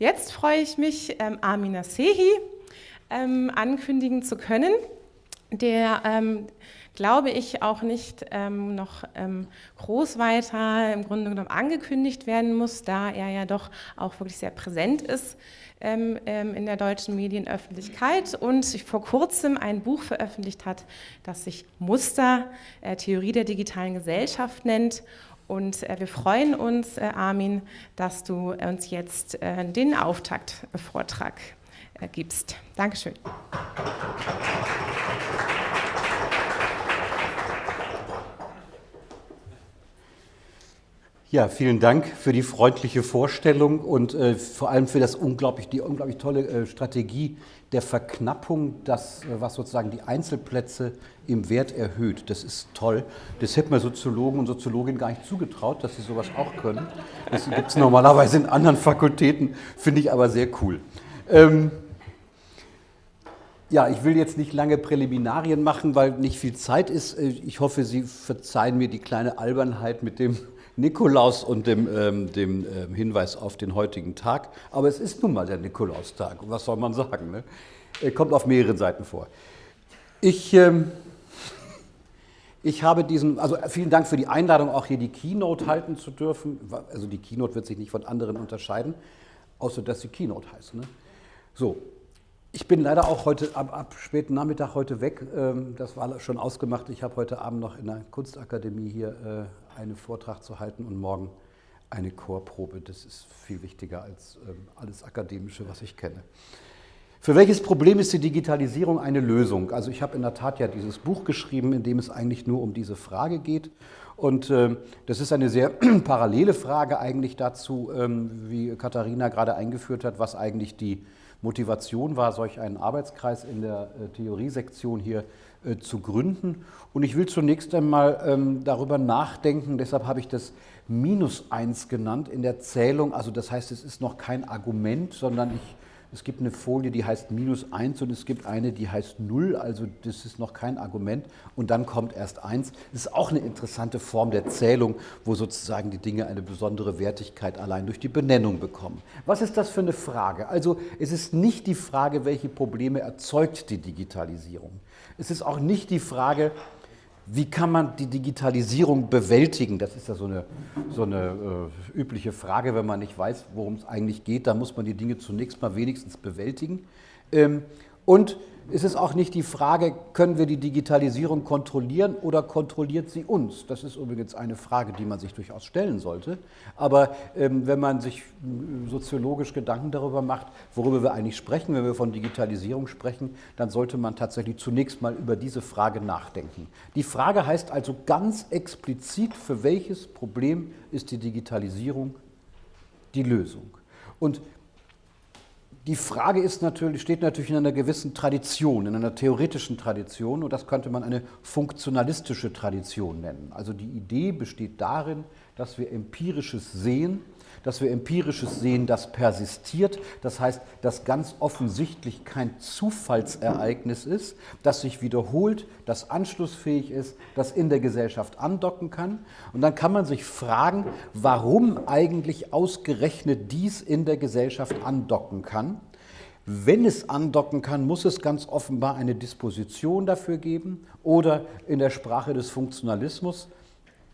Jetzt freue ich mich, ähm, Amina Sehi ähm, ankündigen zu können, der, ähm, glaube ich, auch nicht ähm, noch ähm, groß weiter im Grunde genommen angekündigt werden muss, da er ja doch auch wirklich sehr präsent ist ähm, in der deutschen Medienöffentlichkeit und sich vor kurzem ein Buch veröffentlicht hat, das sich Muster, äh, Theorie der digitalen Gesellschaft nennt und äh, wir freuen uns, äh, Armin, dass du uns jetzt äh, den Auftaktvortrag äh, gibst. Dankeschön. Ja, vielen Dank für die freundliche Vorstellung und äh, vor allem für das unglaublich, die unglaublich tolle äh, Strategie der Verknappung, das, äh, was sozusagen die Einzelplätze im Wert erhöht. Das ist toll. Das hätte man Soziologen und Soziologinnen gar nicht zugetraut, dass sie sowas auch können. Das gibt es normalerweise in anderen Fakultäten, finde ich aber sehr cool. Ähm, ja, ich will jetzt nicht lange Präliminarien machen, weil nicht viel Zeit ist. Äh, ich hoffe, Sie verzeihen mir die kleine Albernheit mit dem Nikolaus und dem, ähm, dem ähm, Hinweis auf den heutigen Tag. Aber es ist nun mal der Nikolaustag. Was soll man sagen? Ne? Er kommt auf mehreren Seiten vor. Ich, ähm, ich habe diesen, also vielen Dank für die Einladung, auch hier die Keynote halten zu dürfen. Also die Keynote wird sich nicht von anderen unterscheiden, außer dass sie Keynote heißt. Ne? So, ich bin leider auch heute ab, ab, späten Nachmittag heute weg. Ähm, das war schon ausgemacht. Ich habe heute Abend noch in der Kunstakademie hier äh, einen Vortrag zu halten und morgen eine Chorprobe. Das ist viel wichtiger als ähm, alles Akademische, was ich kenne. Für welches Problem ist die Digitalisierung eine Lösung? Also ich habe in der Tat ja dieses Buch geschrieben, in dem es eigentlich nur um diese Frage geht. Und äh, das ist eine sehr parallele Frage eigentlich dazu, ähm, wie Katharina gerade eingeführt hat, was eigentlich die Motivation war, solch einen Arbeitskreis in der äh, Theoriesektion hier zu gründen. Und ich will zunächst einmal ähm, darüber nachdenken, deshalb habe ich das Minus 1 genannt in der Zählung. Also das heißt, es ist noch kein Argument, sondern ich es gibt eine Folie, die heißt minus 1 und es gibt eine, die heißt 0, also das ist noch kein Argument. Und dann kommt erst 1. Das ist auch eine interessante Form der Zählung, wo sozusagen die Dinge eine besondere Wertigkeit allein durch die Benennung bekommen. Was ist das für eine Frage? Also es ist nicht die Frage, welche Probleme erzeugt die Digitalisierung. Es ist auch nicht die Frage, wie kann man die Digitalisierung bewältigen? Das ist ja so eine, so eine äh, übliche Frage, wenn man nicht weiß, worum es eigentlich geht. Da muss man die Dinge zunächst mal wenigstens bewältigen. Ähm, und ist es auch nicht die Frage, können wir die Digitalisierung kontrollieren oder kontrolliert sie uns? Das ist übrigens eine Frage, die man sich durchaus stellen sollte. Aber ähm, wenn man sich äh, soziologisch Gedanken darüber macht, worüber wir eigentlich sprechen, wenn wir von Digitalisierung sprechen, dann sollte man tatsächlich zunächst mal über diese Frage nachdenken. Die Frage heißt also ganz explizit, für welches Problem ist die Digitalisierung die Lösung? Und die Frage ist natürlich, steht natürlich in einer gewissen Tradition, in einer theoretischen Tradition und das könnte man eine funktionalistische Tradition nennen. Also die Idee besteht darin, dass wir empirisches Sehen dass wir empirisches sehen, das persistiert, das heißt, das ganz offensichtlich kein Zufallsereignis ist, das sich wiederholt, das anschlussfähig ist, das in der Gesellschaft andocken kann. Und dann kann man sich fragen, warum eigentlich ausgerechnet dies in der Gesellschaft andocken kann. Wenn es andocken kann, muss es ganz offenbar eine Disposition dafür geben oder in der Sprache des Funktionalismus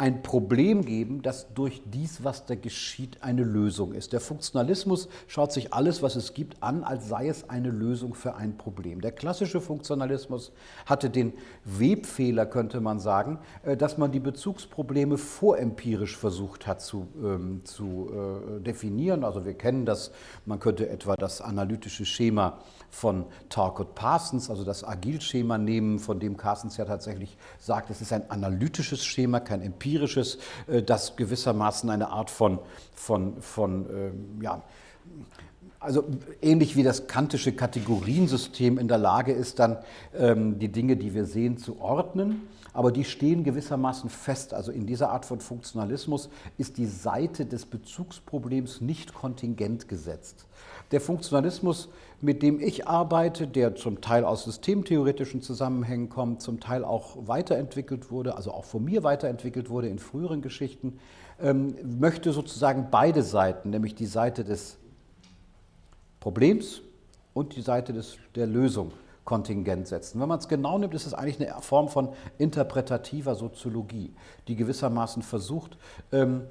ein Problem geben, das durch dies, was da geschieht, eine Lösung ist. Der Funktionalismus schaut sich alles, was es gibt, an, als sei es eine Lösung für ein Problem. Der klassische Funktionalismus hatte den Webfehler, könnte man sagen, äh, dass man die Bezugsprobleme vorempirisch versucht hat zu, ähm, zu äh, definieren. Also wir kennen das, man könnte etwa das analytische Schema von Talcott Parsons, also das Agilschema nehmen, von dem Parsons ja tatsächlich sagt, es ist ein analytisches Schema, kein empirisches, äh, das gewissermaßen eine Art von, von, von ähm, ja, also ähnlich wie das kantische Kategoriensystem in der Lage ist, dann ähm, die Dinge, die wir sehen, zu ordnen. Aber die stehen gewissermaßen fest. Also in dieser Art von Funktionalismus ist die Seite des Bezugsproblems nicht kontingent gesetzt. Der Funktionalismus mit dem ich arbeite, der zum Teil aus systemtheoretischen Zusammenhängen kommt, zum Teil auch weiterentwickelt wurde, also auch von mir weiterentwickelt wurde in früheren Geschichten, ähm, möchte sozusagen beide Seiten, nämlich die Seite des Problems und die Seite des, der Lösung kontingent setzen. Wenn man es genau nimmt, ist es eigentlich eine Form von interpretativer Soziologie, die gewissermaßen versucht, ähm,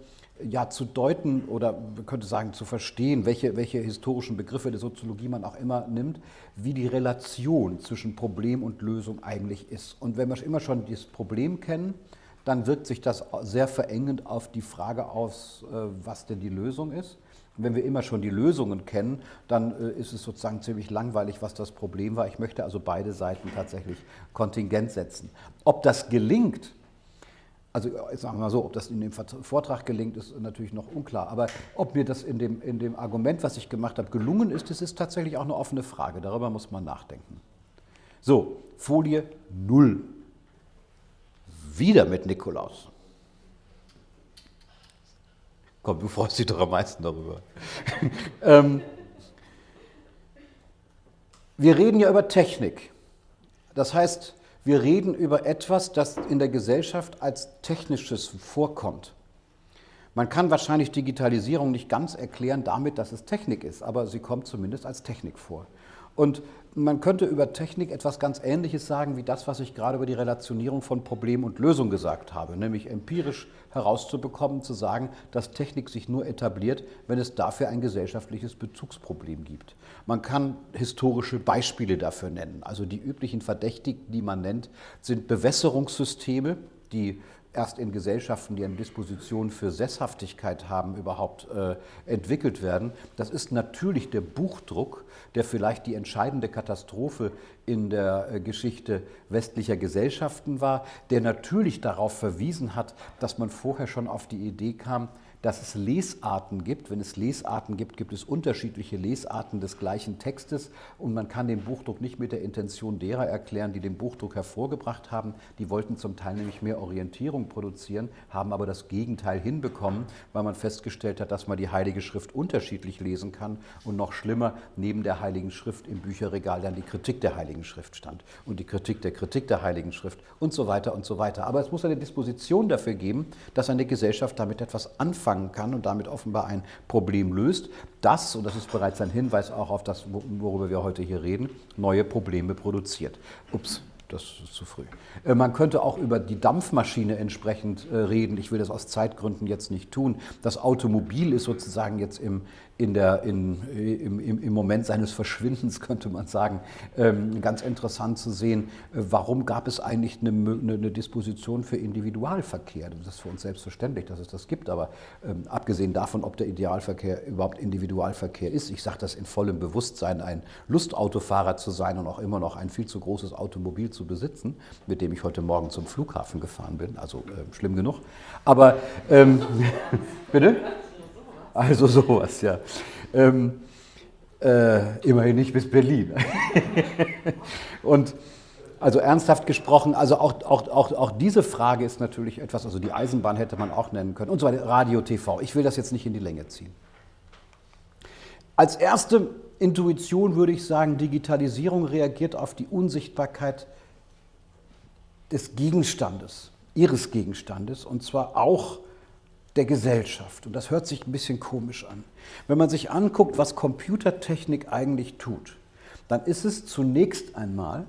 ja, zu deuten oder man könnte sagen zu verstehen, welche, welche historischen Begriffe der Soziologie man auch immer nimmt, wie die Relation zwischen Problem und Lösung eigentlich ist. Und wenn wir immer schon das Problem kennen, dann wirkt sich das sehr verengend auf die Frage aus, äh, was denn die Lösung ist. Wenn wir immer schon die Lösungen kennen, dann äh, ist es sozusagen ziemlich langweilig, was das Problem war. Ich möchte also beide Seiten tatsächlich kontingent setzen. Ob das gelingt, also sagen wir mal so, ob das in dem Vortrag gelingt, ist natürlich noch unklar. Aber ob mir das in dem, in dem Argument, was ich gemacht habe, gelungen ist, das ist tatsächlich auch eine offene Frage. Darüber muss man nachdenken. So, Folie 0. Wieder mit Nikolaus. Komm, du freust dich doch am meisten darüber. ähm, wir reden ja über Technik. Das heißt, wir reden über etwas, das in der Gesellschaft als technisches vorkommt. Man kann wahrscheinlich Digitalisierung nicht ganz erklären damit, dass es Technik ist, aber sie kommt zumindest als Technik vor. Und man könnte über Technik etwas ganz Ähnliches sagen wie das, was ich gerade über die Relationierung von Problem und Lösung gesagt habe, nämlich empirisch herauszubekommen, zu sagen, dass Technik sich nur etabliert, wenn es dafür ein gesellschaftliches Bezugsproblem gibt. Man kann historische Beispiele dafür nennen. Also die üblichen Verdächtigen, die man nennt, sind Bewässerungssysteme, die erst in Gesellschaften, die eine Disposition für Sesshaftigkeit haben, überhaupt äh, entwickelt werden. Das ist natürlich der Buchdruck, der vielleicht die entscheidende Katastrophe in der äh, Geschichte westlicher Gesellschaften war, der natürlich darauf verwiesen hat, dass man vorher schon auf die Idee kam, dass es Lesarten gibt. Wenn es Lesarten gibt, gibt es unterschiedliche Lesarten des gleichen Textes und man kann den Buchdruck nicht mit der Intention derer erklären, die den Buchdruck hervorgebracht haben. Die wollten zum Teil nämlich mehr Orientierung produzieren, haben aber das Gegenteil hinbekommen, weil man festgestellt hat, dass man die Heilige Schrift unterschiedlich lesen kann und noch schlimmer, neben der Heiligen Schrift im Bücherregal dann die Kritik der Heiligen Schrift stand und die Kritik der Kritik der Heiligen Schrift und so weiter und so weiter. Aber es muss eine Disposition dafür geben, dass eine Gesellschaft damit etwas anfangen anfangen kann und damit offenbar ein Problem löst, das, und das ist bereits ein Hinweis auch auf das, worüber wir heute hier reden, neue Probleme produziert. Ups, das ist zu früh. Äh, man könnte auch über die Dampfmaschine entsprechend äh, reden. Ich will das aus Zeitgründen jetzt nicht tun. Das Automobil ist sozusagen jetzt im, in der, in, im, im, Moment seines Verschwindens, könnte man sagen, ähm, ganz interessant zu sehen, äh, warum gab es eigentlich eine, eine, Disposition für Individualverkehr? Das ist für uns selbstverständlich, dass es das gibt, aber ähm, abgesehen davon, ob der Idealverkehr überhaupt Individualverkehr ist, ich sage das in vollem Bewusstsein, ein Lustautofahrer zu sein und auch immer noch ein viel zu großes Automobil zu besitzen, mit dem ich heute Morgen zum Flughafen gefahren bin, also äh, schlimm genug. Aber, ähm, bitte? Also sowas, ja. Ähm, äh, immerhin nicht bis Berlin. und also ernsthaft gesprochen, also auch, auch, auch, auch diese Frage ist natürlich etwas, also die Eisenbahn hätte man auch nennen können und so weiter, Radio, TV. Ich will das jetzt nicht in die Länge ziehen. Als erste Intuition würde ich sagen, Digitalisierung reagiert auf die Unsichtbarkeit des Gegenstandes, ihres Gegenstandes, und zwar auch der Gesellschaft. Und das hört sich ein bisschen komisch an. Wenn man sich anguckt, was Computertechnik eigentlich tut, dann ist es zunächst einmal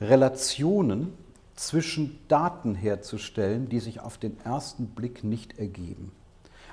Relationen zwischen Daten herzustellen, die sich auf den ersten Blick nicht ergeben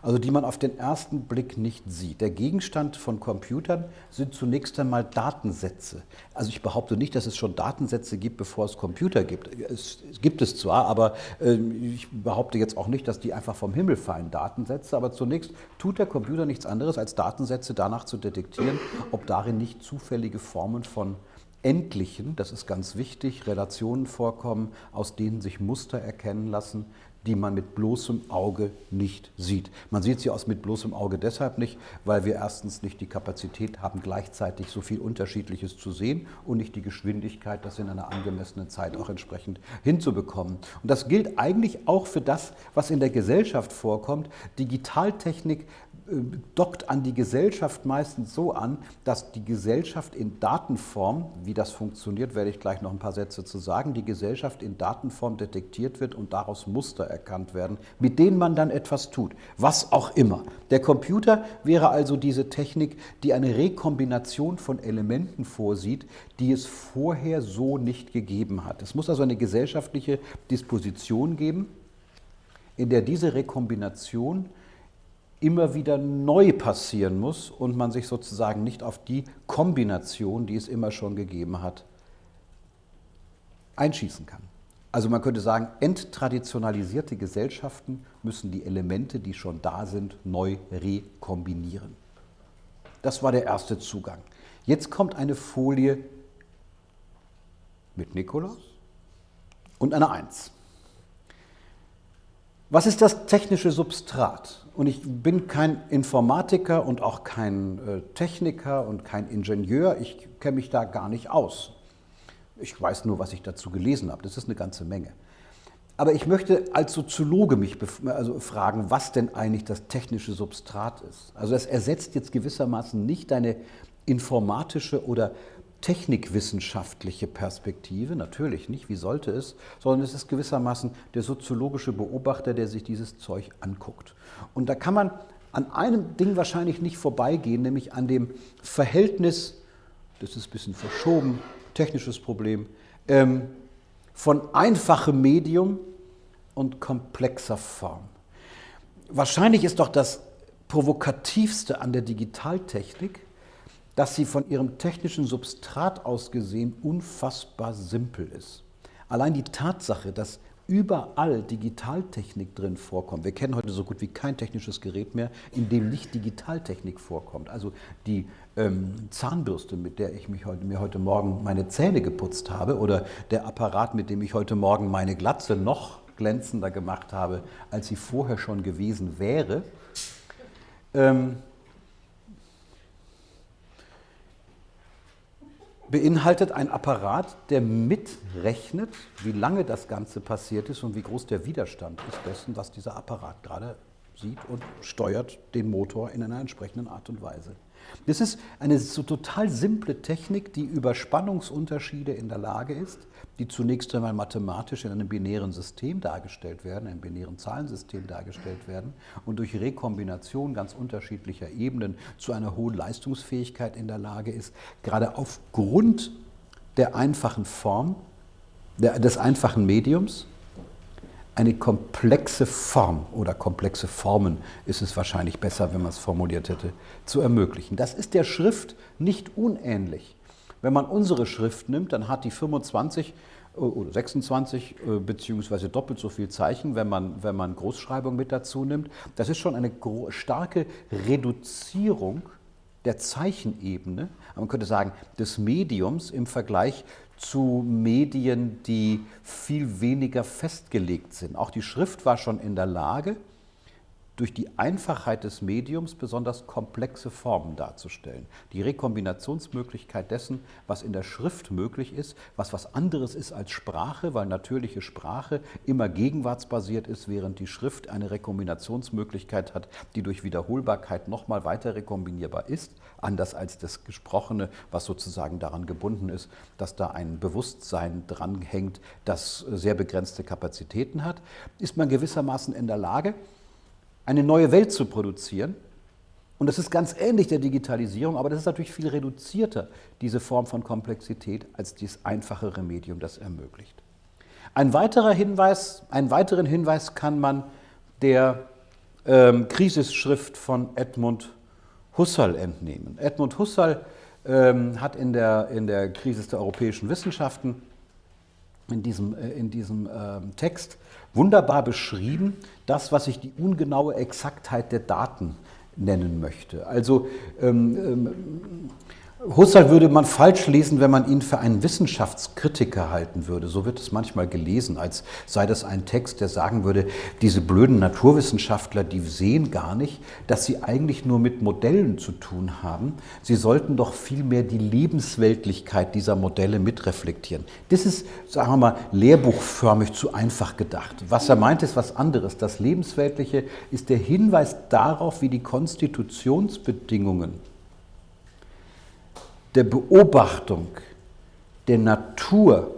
also die man auf den ersten Blick nicht sieht. Der Gegenstand von Computern sind zunächst einmal Datensätze. Also ich behaupte nicht, dass es schon Datensätze gibt, bevor es Computer gibt. Es gibt es zwar, aber äh, ich behaupte jetzt auch nicht, dass die einfach vom Himmel fallen, Datensätze. Aber zunächst tut der Computer nichts anderes, als Datensätze danach zu detektieren, ob darin nicht zufällige Formen von endlichen, das ist ganz wichtig, Relationen vorkommen, aus denen sich Muster erkennen lassen, die man mit bloßem Auge nicht sieht. Man sieht sie aus mit bloßem Auge deshalb nicht, weil wir erstens nicht die Kapazität haben, gleichzeitig so viel Unterschiedliches zu sehen und nicht die Geschwindigkeit, das in einer angemessenen Zeit auch entsprechend hinzubekommen. Und das gilt eigentlich auch für das, was in der Gesellschaft vorkommt. Digitaltechnik dockt an die Gesellschaft meistens so an, dass die Gesellschaft in Datenform, wie das funktioniert, werde ich gleich noch ein paar Sätze zu sagen, die Gesellschaft in Datenform detektiert wird und daraus Muster erkannt werden, mit denen man dann etwas tut, was auch immer. Der Computer wäre also diese Technik, die eine Rekombination von Elementen vorsieht, die es vorher so nicht gegeben hat. Es muss also eine gesellschaftliche Disposition geben, in der diese Rekombination immer wieder neu passieren muss und man sich sozusagen nicht auf die Kombination, die es immer schon gegeben hat, einschießen kann. Also man könnte sagen, enttraditionalisierte Gesellschaften müssen die Elemente, die schon da sind, neu rekombinieren. Das war der erste Zugang. Jetzt kommt eine Folie mit Nikolaus und einer Eins. Was ist das technische Substrat? Und ich bin kein Informatiker und auch kein äh, Techniker und kein Ingenieur. Ich kenne mich da gar nicht aus. Ich weiß nur, was ich dazu gelesen habe. Das ist eine ganze Menge. Aber ich möchte als Soziologe mich also fragen, was denn eigentlich das technische Substrat ist. Also es ersetzt jetzt gewissermaßen nicht deine informatische oder technikwissenschaftliche Perspektive, natürlich nicht, wie sollte es, sondern es ist gewissermaßen der soziologische Beobachter, der sich dieses Zeug anguckt. Und da kann man an einem Ding wahrscheinlich nicht vorbeigehen, nämlich an dem Verhältnis, das ist ein bisschen verschoben, technisches Problem, ähm, von einfachem Medium und komplexer Form. Wahrscheinlich ist doch das Provokativste an der Digitaltechnik, dass sie von ihrem technischen Substrat aus gesehen unfassbar simpel ist. Allein die Tatsache, dass überall Digitaltechnik drin vorkommt. Wir kennen heute so gut wie kein technisches Gerät mehr, in dem nicht Digitaltechnik vorkommt. Also die ähm, Zahnbürste, mit der ich mich heute, mir heute Morgen meine Zähne geputzt habe oder der Apparat, mit dem ich heute Morgen meine Glatze noch glänzender gemacht habe, als sie vorher schon gewesen wäre, ähm, beinhaltet ein Apparat, der mitrechnet, wie lange das Ganze passiert ist und wie groß der Widerstand ist dessen, was dieser Apparat gerade sieht und steuert den Motor in einer entsprechenden Art und Weise. Das ist eine so total simple Technik, die über Spannungsunterschiede in der Lage ist, die zunächst einmal mathematisch in einem binären System dargestellt werden, einem binären Zahlensystem dargestellt werden und durch Rekombination ganz unterschiedlicher Ebenen zu einer hohen Leistungsfähigkeit in der Lage ist, gerade aufgrund der einfachen Form, der, des einfachen Mediums, eine komplexe Form oder komplexe Formen ist es wahrscheinlich besser, wenn man es formuliert hätte, zu ermöglichen. Das ist der Schrift nicht unähnlich. Wenn man unsere Schrift nimmt, dann hat die 25 äh, oder 26 äh, beziehungsweise doppelt so viel Zeichen, wenn man, wenn man Großschreibung mit dazu nimmt. Das ist schon eine starke Reduzierung der Zeichenebene, man könnte sagen, des Mediums im Vergleich zu Medien, die viel weniger festgelegt sind. Auch die Schrift war schon in der Lage, durch die Einfachheit des Mediums besonders komplexe Formen darzustellen. Die Rekombinationsmöglichkeit dessen, was in der Schrift möglich ist, was was anderes ist als Sprache, weil natürliche Sprache immer gegenwartsbasiert ist, während die Schrift eine Rekombinationsmöglichkeit hat, die durch Wiederholbarkeit nochmal weiter rekombinierbar ist, anders als das Gesprochene, was sozusagen daran gebunden ist, dass da ein Bewusstsein dranhängt, das sehr begrenzte Kapazitäten hat, ist man gewissermaßen in der Lage, eine neue Welt zu produzieren. Und das ist ganz ähnlich der Digitalisierung, aber das ist natürlich viel reduzierter, diese Form von Komplexität, als dieses einfachere Medium das ermöglicht. Ein weiterer Hinweis, einen weiteren Hinweis kann man der ähm, Krisisschrift von Edmund Husserl entnehmen. Edmund Husserl ähm, hat in der, in der Krise der europäischen Wissenschaften in diesem, äh, in diesem ähm, Text wunderbar beschrieben, das, was ich die ungenaue Exaktheit der Daten nennen möchte. Also ähm, ähm, Husserl würde man falsch lesen, wenn man ihn für einen Wissenschaftskritiker halten würde. So wird es manchmal gelesen, als sei das ein Text, der sagen würde, diese blöden Naturwissenschaftler, die sehen gar nicht, dass sie eigentlich nur mit Modellen zu tun haben. Sie sollten doch vielmehr die Lebensweltlichkeit dieser Modelle mitreflektieren. Das ist, sagen wir mal, lehrbuchförmig zu einfach gedacht. Was er meint, ist was anderes. Das Lebensweltliche ist der Hinweis darauf, wie die Konstitutionsbedingungen der Beobachtung der Natur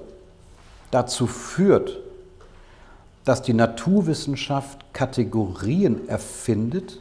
dazu führt, dass die Naturwissenschaft Kategorien erfindet,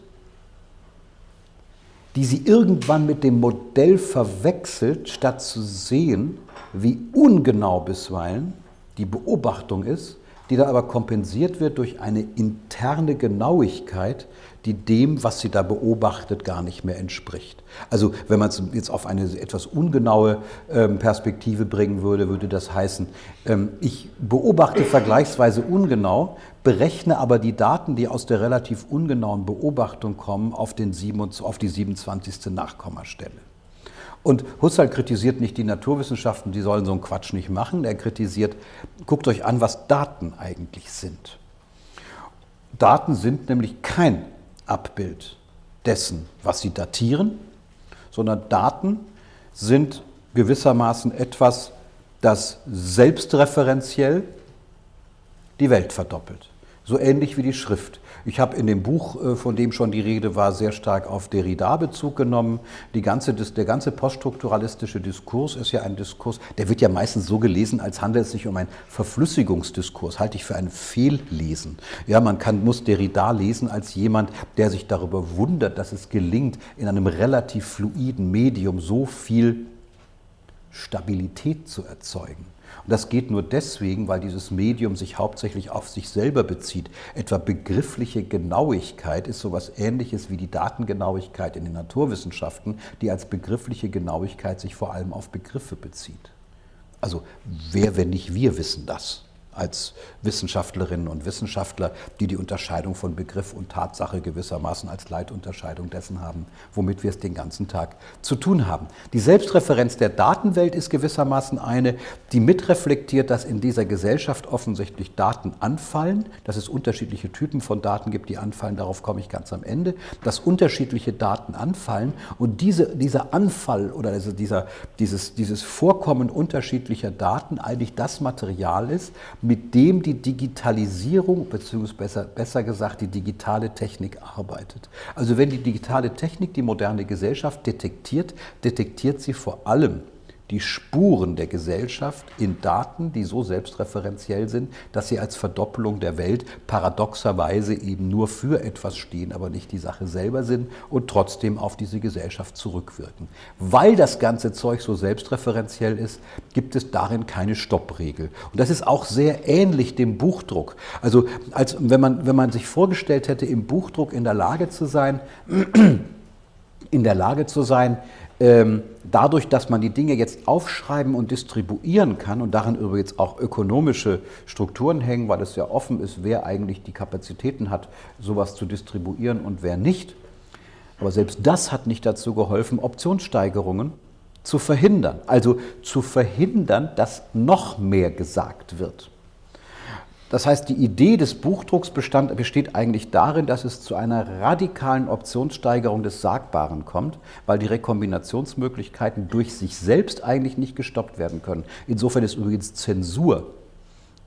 die sie irgendwann mit dem Modell verwechselt, statt zu sehen, wie ungenau bisweilen die Beobachtung ist, die dann aber kompensiert wird durch eine interne Genauigkeit, die dem, was sie da beobachtet, gar nicht mehr entspricht. Also wenn man es jetzt auf eine etwas ungenaue ähm, Perspektive bringen würde, würde das heißen, ähm, ich beobachte vergleichsweise ungenau, berechne aber die Daten, die aus der relativ ungenauen Beobachtung kommen, auf, den 27, auf die 27. Nachkommastelle. Und Husserl kritisiert nicht die Naturwissenschaften, die sollen so einen Quatsch nicht machen. Er kritisiert, guckt euch an, was Daten eigentlich sind. Daten sind nämlich kein Abbild dessen, was sie datieren, sondern Daten sind gewissermaßen etwas, das selbstreferenziell die Welt verdoppelt. So ähnlich wie die Schrift. Ich habe in dem Buch, äh, von dem schon die Rede war, sehr stark auf Derrida Bezug genommen. Die ganze, der ganze poststrukturalistische Diskurs ist ja ein Diskurs, der wird ja meistens so gelesen, als handelt es sich um einen Verflüssigungsdiskurs. Halte ich für ein Fehllesen. Ja, man kann, muss Derrida lesen als jemand, der sich darüber wundert, dass es gelingt, in einem relativ fluiden Medium so viel Stabilität zu erzeugen. Das geht nur deswegen, weil dieses Medium sich hauptsächlich auf sich selber bezieht. Etwa begriffliche Genauigkeit ist sowas ähnliches wie die Datengenauigkeit in den Naturwissenschaften, die als begriffliche Genauigkeit sich vor allem auf Begriffe bezieht. Also wer, wenn nicht wir, wissen das? Als Wissenschaftlerinnen und Wissenschaftler, die die Unterscheidung von Begriff und Tatsache gewissermaßen als Leitunterscheidung dessen haben, womit wir es den ganzen Tag zu tun haben. Die Selbstreferenz der Datenwelt ist gewissermaßen eine, die mitreflektiert, dass in dieser Gesellschaft offensichtlich Daten anfallen, dass es unterschiedliche Typen von Daten gibt, die anfallen, darauf komme ich ganz am Ende, dass unterschiedliche Daten anfallen und diese, dieser Anfall oder also dieser, dieses, dieses Vorkommen unterschiedlicher Daten eigentlich das Material ist, mit dem die Digitalisierung, beziehungsweise besser, besser gesagt die digitale Technik arbeitet. Also wenn die digitale Technik die moderne Gesellschaft detektiert, detektiert sie vor allem die Spuren der Gesellschaft in Daten, die so selbstreferenziell sind, dass sie als Verdoppelung der Welt paradoxerweise eben nur für etwas stehen, aber nicht die Sache selber sind und trotzdem auf diese Gesellschaft zurückwirken. Weil das ganze Zeug so selbstreferenziell ist, gibt es darin keine Stoppregel. Und das ist auch sehr ähnlich dem Buchdruck. Also als wenn man, wenn man sich vorgestellt hätte, im Buchdruck in der Lage zu sein, in der Lage zu sein, dadurch, dass man die Dinge jetzt aufschreiben und distribuieren kann und daran übrigens auch ökonomische Strukturen hängen, weil es ja offen ist, wer eigentlich die Kapazitäten hat, sowas zu distribuieren und wer nicht. Aber selbst das hat nicht dazu geholfen, Optionssteigerungen zu verhindern. Also zu verhindern, dass noch mehr gesagt wird. Das heißt, die Idee des Buchdrucks bestand, besteht eigentlich darin, dass es zu einer radikalen Optionssteigerung des Sagbaren kommt, weil die Rekombinationsmöglichkeiten durch sich selbst eigentlich nicht gestoppt werden können. Insofern ist übrigens Zensur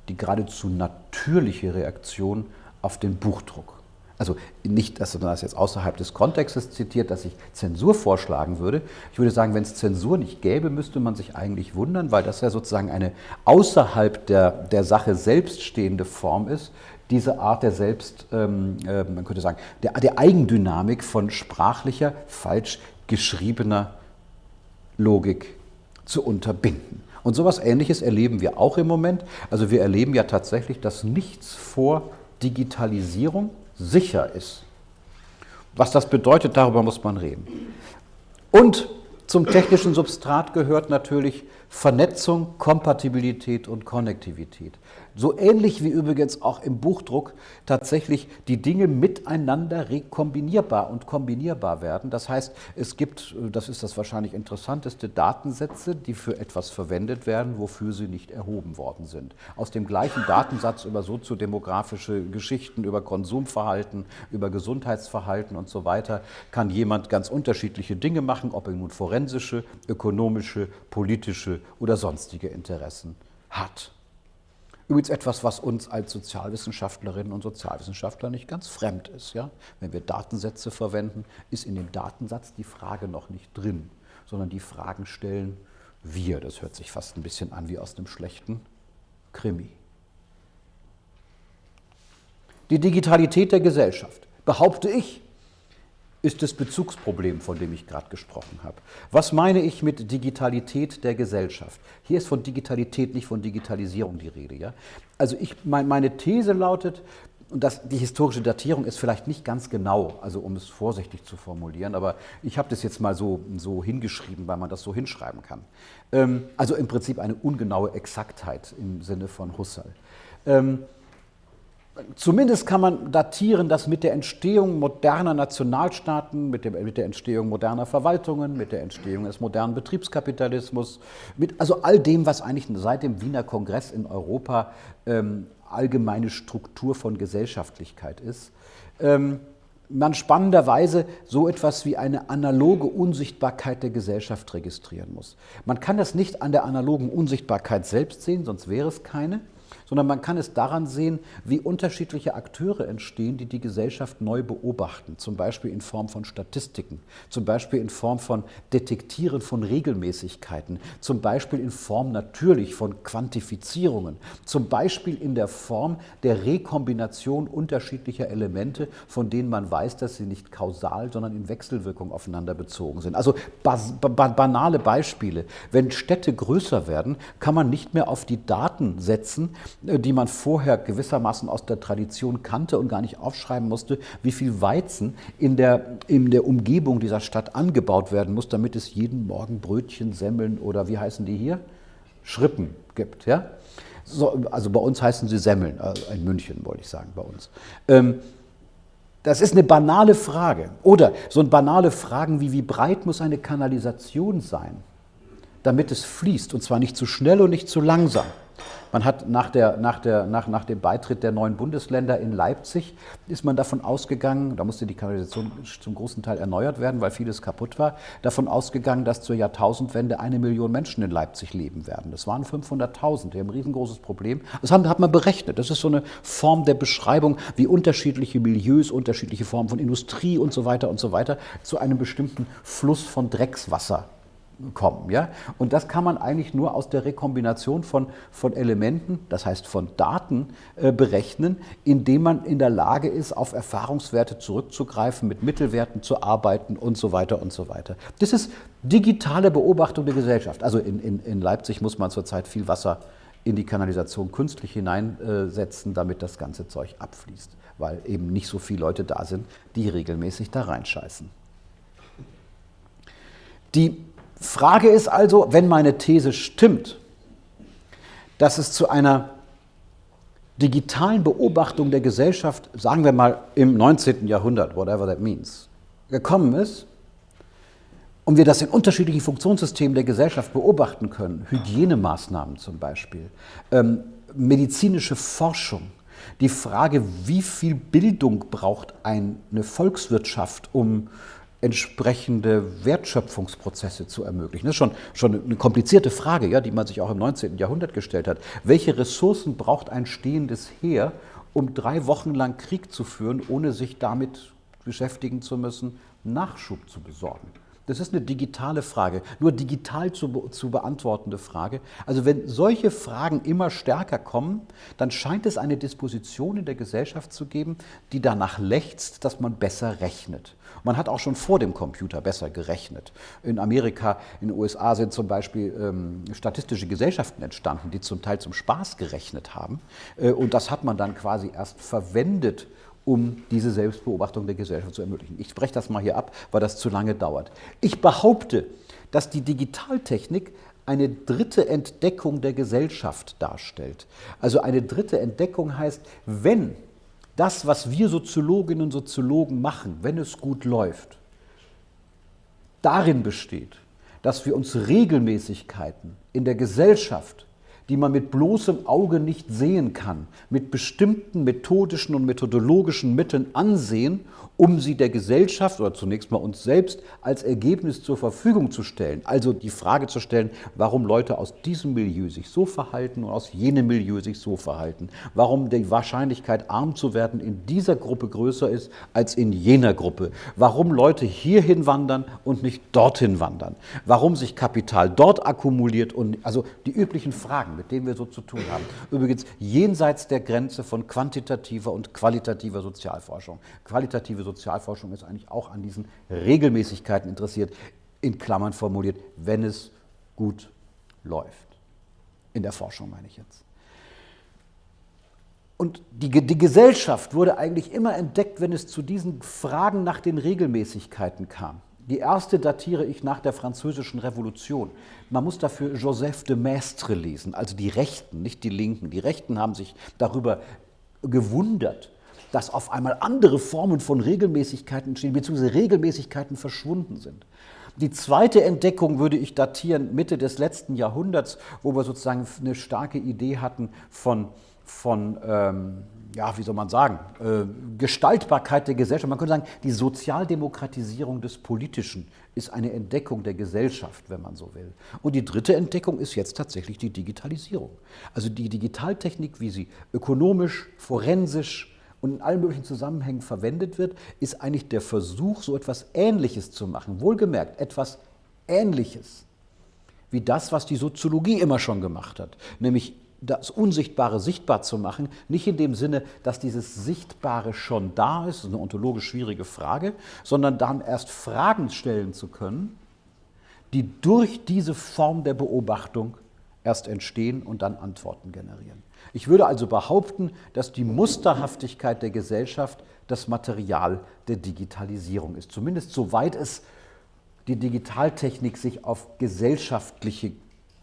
die geradezu natürliche Reaktion auf den Buchdruck also nicht, dass man das jetzt außerhalb des Kontextes zitiert, dass ich Zensur vorschlagen würde. Ich würde sagen, wenn es Zensur nicht gäbe, müsste man sich eigentlich wundern, weil das ja sozusagen eine außerhalb der, der Sache selbst stehende Form ist, diese Art der Selbst, ähm, äh, man könnte sagen, der, der Eigendynamik von sprachlicher, falsch geschriebener Logik zu unterbinden. Und sowas Ähnliches erleben wir auch im Moment. Also wir erleben ja tatsächlich, dass nichts vor Digitalisierung sicher ist. Was das bedeutet, darüber muss man reden. Und zum technischen Substrat gehört natürlich Vernetzung, Kompatibilität und Konnektivität. So ähnlich wie übrigens auch im Buchdruck tatsächlich die Dinge miteinander rekombinierbar und kombinierbar werden. Das heißt, es gibt, das ist das wahrscheinlich interessanteste, Datensätze, die für etwas verwendet werden, wofür sie nicht erhoben worden sind. Aus dem gleichen Datensatz über soziodemografische Geschichten, über Konsumverhalten, über Gesundheitsverhalten und so weiter, kann jemand ganz unterschiedliche Dinge machen, ob er nun forensische, ökonomische, politische oder sonstige Interessen hat. Übrigens etwas, was uns als Sozialwissenschaftlerinnen und Sozialwissenschaftler nicht ganz fremd ist. Ja? Wenn wir Datensätze verwenden, ist in dem Datensatz die Frage noch nicht drin, sondern die Fragen stellen wir. Das hört sich fast ein bisschen an wie aus einem schlechten Krimi. Die Digitalität der Gesellschaft, behaupte ich, ist das Bezugsproblem, von dem ich gerade gesprochen habe. Was meine ich mit Digitalität der Gesellschaft? Hier ist von Digitalität, nicht von Digitalisierung die Rede. Ja? Also ich, mein, meine These lautet, und das, die historische Datierung ist vielleicht nicht ganz genau, also um es vorsichtig zu formulieren, aber ich habe das jetzt mal so, so hingeschrieben, weil man das so hinschreiben kann. Ähm, also im Prinzip eine ungenaue Exaktheit im Sinne von Husserl. Ähm, Zumindest kann man datieren, dass mit der Entstehung moderner Nationalstaaten, mit, dem, mit, der Entstehung moderner Verwaltungen, mit der Entstehung des modernen Betriebskapitalismus, mit also all dem, was eigentlich seit dem Wiener Kongress in Europa ähm, allgemeine Struktur von Gesellschaftlichkeit ist, ähm, man spannenderweise so etwas wie eine analoge Unsichtbarkeit der Gesellschaft registrieren muss. Man kann das nicht an der analogen Unsichtbarkeit selbst sehen, sonst wäre es keine sondern man kann es daran sehen, wie unterschiedliche Akteure entstehen, die die Gesellschaft neu beobachten, zum Beispiel in Form von Statistiken, zum Beispiel in Form von Detektieren von Regelmäßigkeiten, zum Beispiel in Form natürlich von Quantifizierungen, zum Beispiel in der Form der Rekombination unterschiedlicher Elemente, von denen man weiß, dass sie nicht kausal, sondern in Wechselwirkung aufeinander bezogen sind. Also banale Beispiele. Wenn Städte größer werden, kann man nicht mehr auf die Daten setzen, die man vorher gewissermaßen aus der Tradition kannte und gar nicht aufschreiben musste, wie viel Weizen in der, in der Umgebung dieser Stadt angebaut werden muss, damit es jeden Morgen Brötchen, Semmeln oder wie heißen die hier? Schrippen gibt. Ja? So, also bei uns heißen sie Semmeln, also in München wollte ich sagen, bei uns. Ähm, das ist eine banale Frage. Oder so eine banale Fragen wie, wie breit muss eine Kanalisation sein, damit es fließt, und zwar nicht zu schnell und nicht zu langsam. Man hat nach, der, nach, der, nach, nach dem Beitritt der neuen Bundesländer in Leipzig, ist man davon ausgegangen, da musste die Kanalisation zum großen Teil erneuert werden, weil vieles kaputt war, davon ausgegangen, dass zur Jahrtausendwende eine Million Menschen in Leipzig leben werden. Das waren 500.000, die haben ein riesengroßes Problem. Das hat man berechnet. Das ist so eine Form der Beschreibung, wie unterschiedliche Milieus, unterschiedliche Formen von Industrie und so weiter und so weiter zu einem bestimmten Fluss von Dreckswasser kommen. Ja? Und das kann man eigentlich nur aus der Rekombination von, von Elementen, das heißt von Daten, äh, berechnen, indem man in der Lage ist, auf Erfahrungswerte zurückzugreifen, mit Mittelwerten zu arbeiten und so weiter und so weiter. Das ist digitale Beobachtung der Gesellschaft. Also in, in, in Leipzig muss man zurzeit viel Wasser in die Kanalisation künstlich hineinsetzen, damit das ganze Zeug abfließt, weil eben nicht so viele Leute da sind, die regelmäßig da reinscheißen. Die Frage ist also, wenn meine These stimmt, dass es zu einer digitalen Beobachtung der Gesellschaft, sagen wir mal im 19. Jahrhundert, whatever that means, gekommen ist, und wir das in unterschiedlichen Funktionssystemen der Gesellschaft beobachten können, Hygienemaßnahmen zum Beispiel, ähm, medizinische Forschung, die Frage, wie viel Bildung braucht eine Volkswirtschaft, um entsprechende Wertschöpfungsprozesse zu ermöglichen. Das ist schon, schon eine komplizierte Frage, ja, die man sich auch im 19. Jahrhundert gestellt hat. Welche Ressourcen braucht ein stehendes Heer, um drei Wochen lang Krieg zu führen, ohne sich damit beschäftigen zu müssen, Nachschub zu besorgen? Das ist eine digitale Frage, nur digital zu, zu beantwortende Frage. Also wenn solche Fragen immer stärker kommen, dann scheint es eine Disposition in der Gesellschaft zu geben, die danach lechzt, dass man besser rechnet. Man hat auch schon vor dem Computer besser gerechnet. In Amerika, in den USA sind zum Beispiel ähm, statistische Gesellschaften entstanden, die zum Teil zum Spaß gerechnet haben. Äh, und das hat man dann quasi erst verwendet, um diese Selbstbeobachtung der Gesellschaft zu ermöglichen. Ich spreche das mal hier ab, weil das zu lange dauert. Ich behaupte, dass die Digitaltechnik eine dritte Entdeckung der Gesellschaft darstellt. Also eine dritte Entdeckung heißt, wenn das, was wir Soziologinnen und Soziologen machen, wenn es gut läuft, darin besteht, dass wir uns Regelmäßigkeiten in der Gesellschaft die man mit bloßem Auge nicht sehen kann, mit bestimmten methodischen und methodologischen Mitteln ansehen um sie der Gesellschaft oder zunächst mal uns selbst als Ergebnis zur Verfügung zu stellen. Also die Frage zu stellen, warum Leute aus diesem Milieu sich so verhalten und aus jenem Milieu sich so verhalten. Warum die Wahrscheinlichkeit, arm zu werden, in dieser Gruppe größer ist als in jener Gruppe. Warum Leute hierhin wandern und nicht dorthin wandern. Warum sich Kapital dort akkumuliert und also die üblichen Fragen, mit denen wir so zu tun haben. Übrigens jenseits der Grenze von quantitativer und qualitativer Sozialforschung. Qualitative Sozialforschung ist eigentlich auch an diesen Regelmäßigkeiten interessiert, in Klammern formuliert, wenn es gut läuft. In der Forschung meine ich jetzt. Und die, die, Gesellschaft wurde eigentlich immer entdeckt, wenn es zu diesen Fragen nach den Regelmäßigkeiten kam. Die erste datiere ich nach der Französischen Revolution. Man muss dafür Joseph de Maistre lesen, also die Rechten, nicht die Linken. Die Rechten haben sich darüber gewundert, dass auf einmal andere Formen von Regelmäßigkeiten entstehen, beziehungsweise Regelmäßigkeiten verschwunden sind. Die zweite Entdeckung würde ich datieren Mitte des letzten Jahrhunderts, wo wir sozusagen eine starke Idee hatten von, von ähm, ja, wie soll man sagen, äh, Gestaltbarkeit der Gesellschaft. Man könnte sagen, die Sozialdemokratisierung des Politischen ist eine Entdeckung der Gesellschaft, wenn man so will. Und die dritte Entdeckung ist jetzt tatsächlich die Digitalisierung. Also die Digitaltechnik, wie sie ökonomisch, forensisch, und in allen möglichen Zusammenhängen verwendet wird, ist eigentlich der Versuch, so etwas Ähnliches zu machen. Wohlgemerkt, etwas Ähnliches wie das, was die Soziologie immer schon gemacht hat, nämlich das Unsichtbare sichtbar zu machen, nicht in dem Sinne, dass dieses Sichtbare schon da ist, das ist eine ontologisch schwierige Frage, sondern dann erst Fragen stellen zu können, die durch diese Form der Beobachtung erst entstehen und dann Antworten generieren. Ich würde also behaupten, dass die Musterhaftigkeit der Gesellschaft das Material der Digitalisierung ist. Zumindest soweit es die Digitaltechnik sich auf gesellschaftliche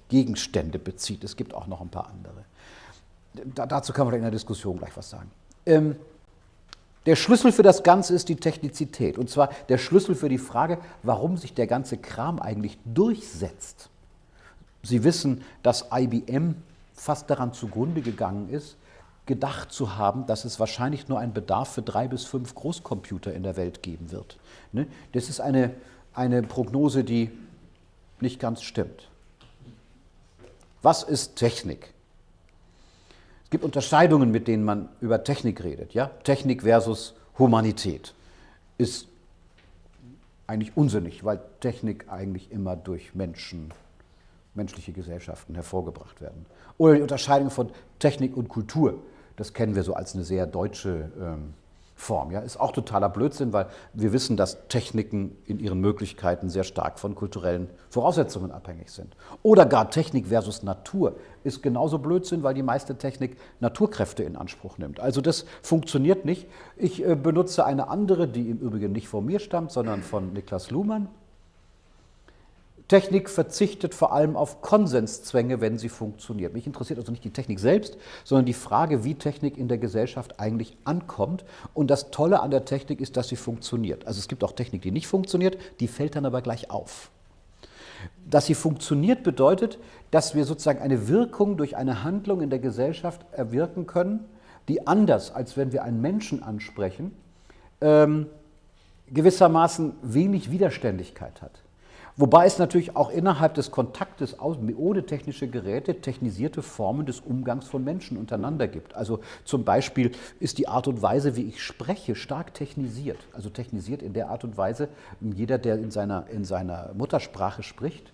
Gegenstände bezieht. Es gibt auch noch ein paar andere. Da, dazu kann man in der Diskussion gleich was sagen. Ähm, der Schlüssel für das Ganze ist die Technizität. Und zwar der Schlüssel für die Frage, warum sich der ganze Kram eigentlich durchsetzt. Sie wissen, dass IBM fast daran zugrunde gegangen ist, gedacht zu haben, dass es wahrscheinlich nur einen Bedarf für drei bis fünf Großcomputer in der Welt geben wird. Ne? Das ist eine, eine Prognose, die nicht ganz stimmt. Was ist Technik? Es gibt Unterscheidungen, mit denen man über Technik redet. Ja? Technik versus Humanität ist eigentlich unsinnig, weil Technik eigentlich immer durch Menschen menschliche Gesellschaften hervorgebracht werden. Oder die Unterscheidung von Technik und Kultur. Das kennen wir so als eine sehr deutsche ähm, Form. Ja, ist auch totaler Blödsinn, weil wir wissen, dass Techniken in ihren Möglichkeiten sehr stark von kulturellen Voraussetzungen abhängig sind. Oder gar Technik versus Natur ist genauso Blödsinn, weil die meiste Technik Naturkräfte in Anspruch nimmt. Also das funktioniert nicht. Ich äh, benutze eine andere, die im Übrigen nicht von mir stammt, sondern von Niklas Luhmann. Technik verzichtet vor allem auf Konsenszwänge, wenn sie funktioniert. Mich interessiert also nicht die Technik selbst, sondern die Frage, wie Technik in der Gesellschaft eigentlich ankommt. Und das Tolle an der Technik ist, dass sie funktioniert. Also es gibt auch Technik, die nicht funktioniert, die fällt dann aber gleich auf. Dass sie funktioniert bedeutet, dass wir sozusagen eine Wirkung durch eine Handlung in der Gesellschaft erwirken können, die anders, als wenn wir einen Menschen ansprechen, ähm, gewissermaßen wenig Widerständigkeit hat. Wobei es natürlich auch innerhalb des Kontaktes ohne technische Geräte technisierte Formen des Umgangs von Menschen untereinander gibt. Also zum Beispiel ist die Art und Weise, wie ich spreche, stark technisiert. Also technisiert in der Art und Weise, jeder, der in seiner, in seiner Muttersprache spricht,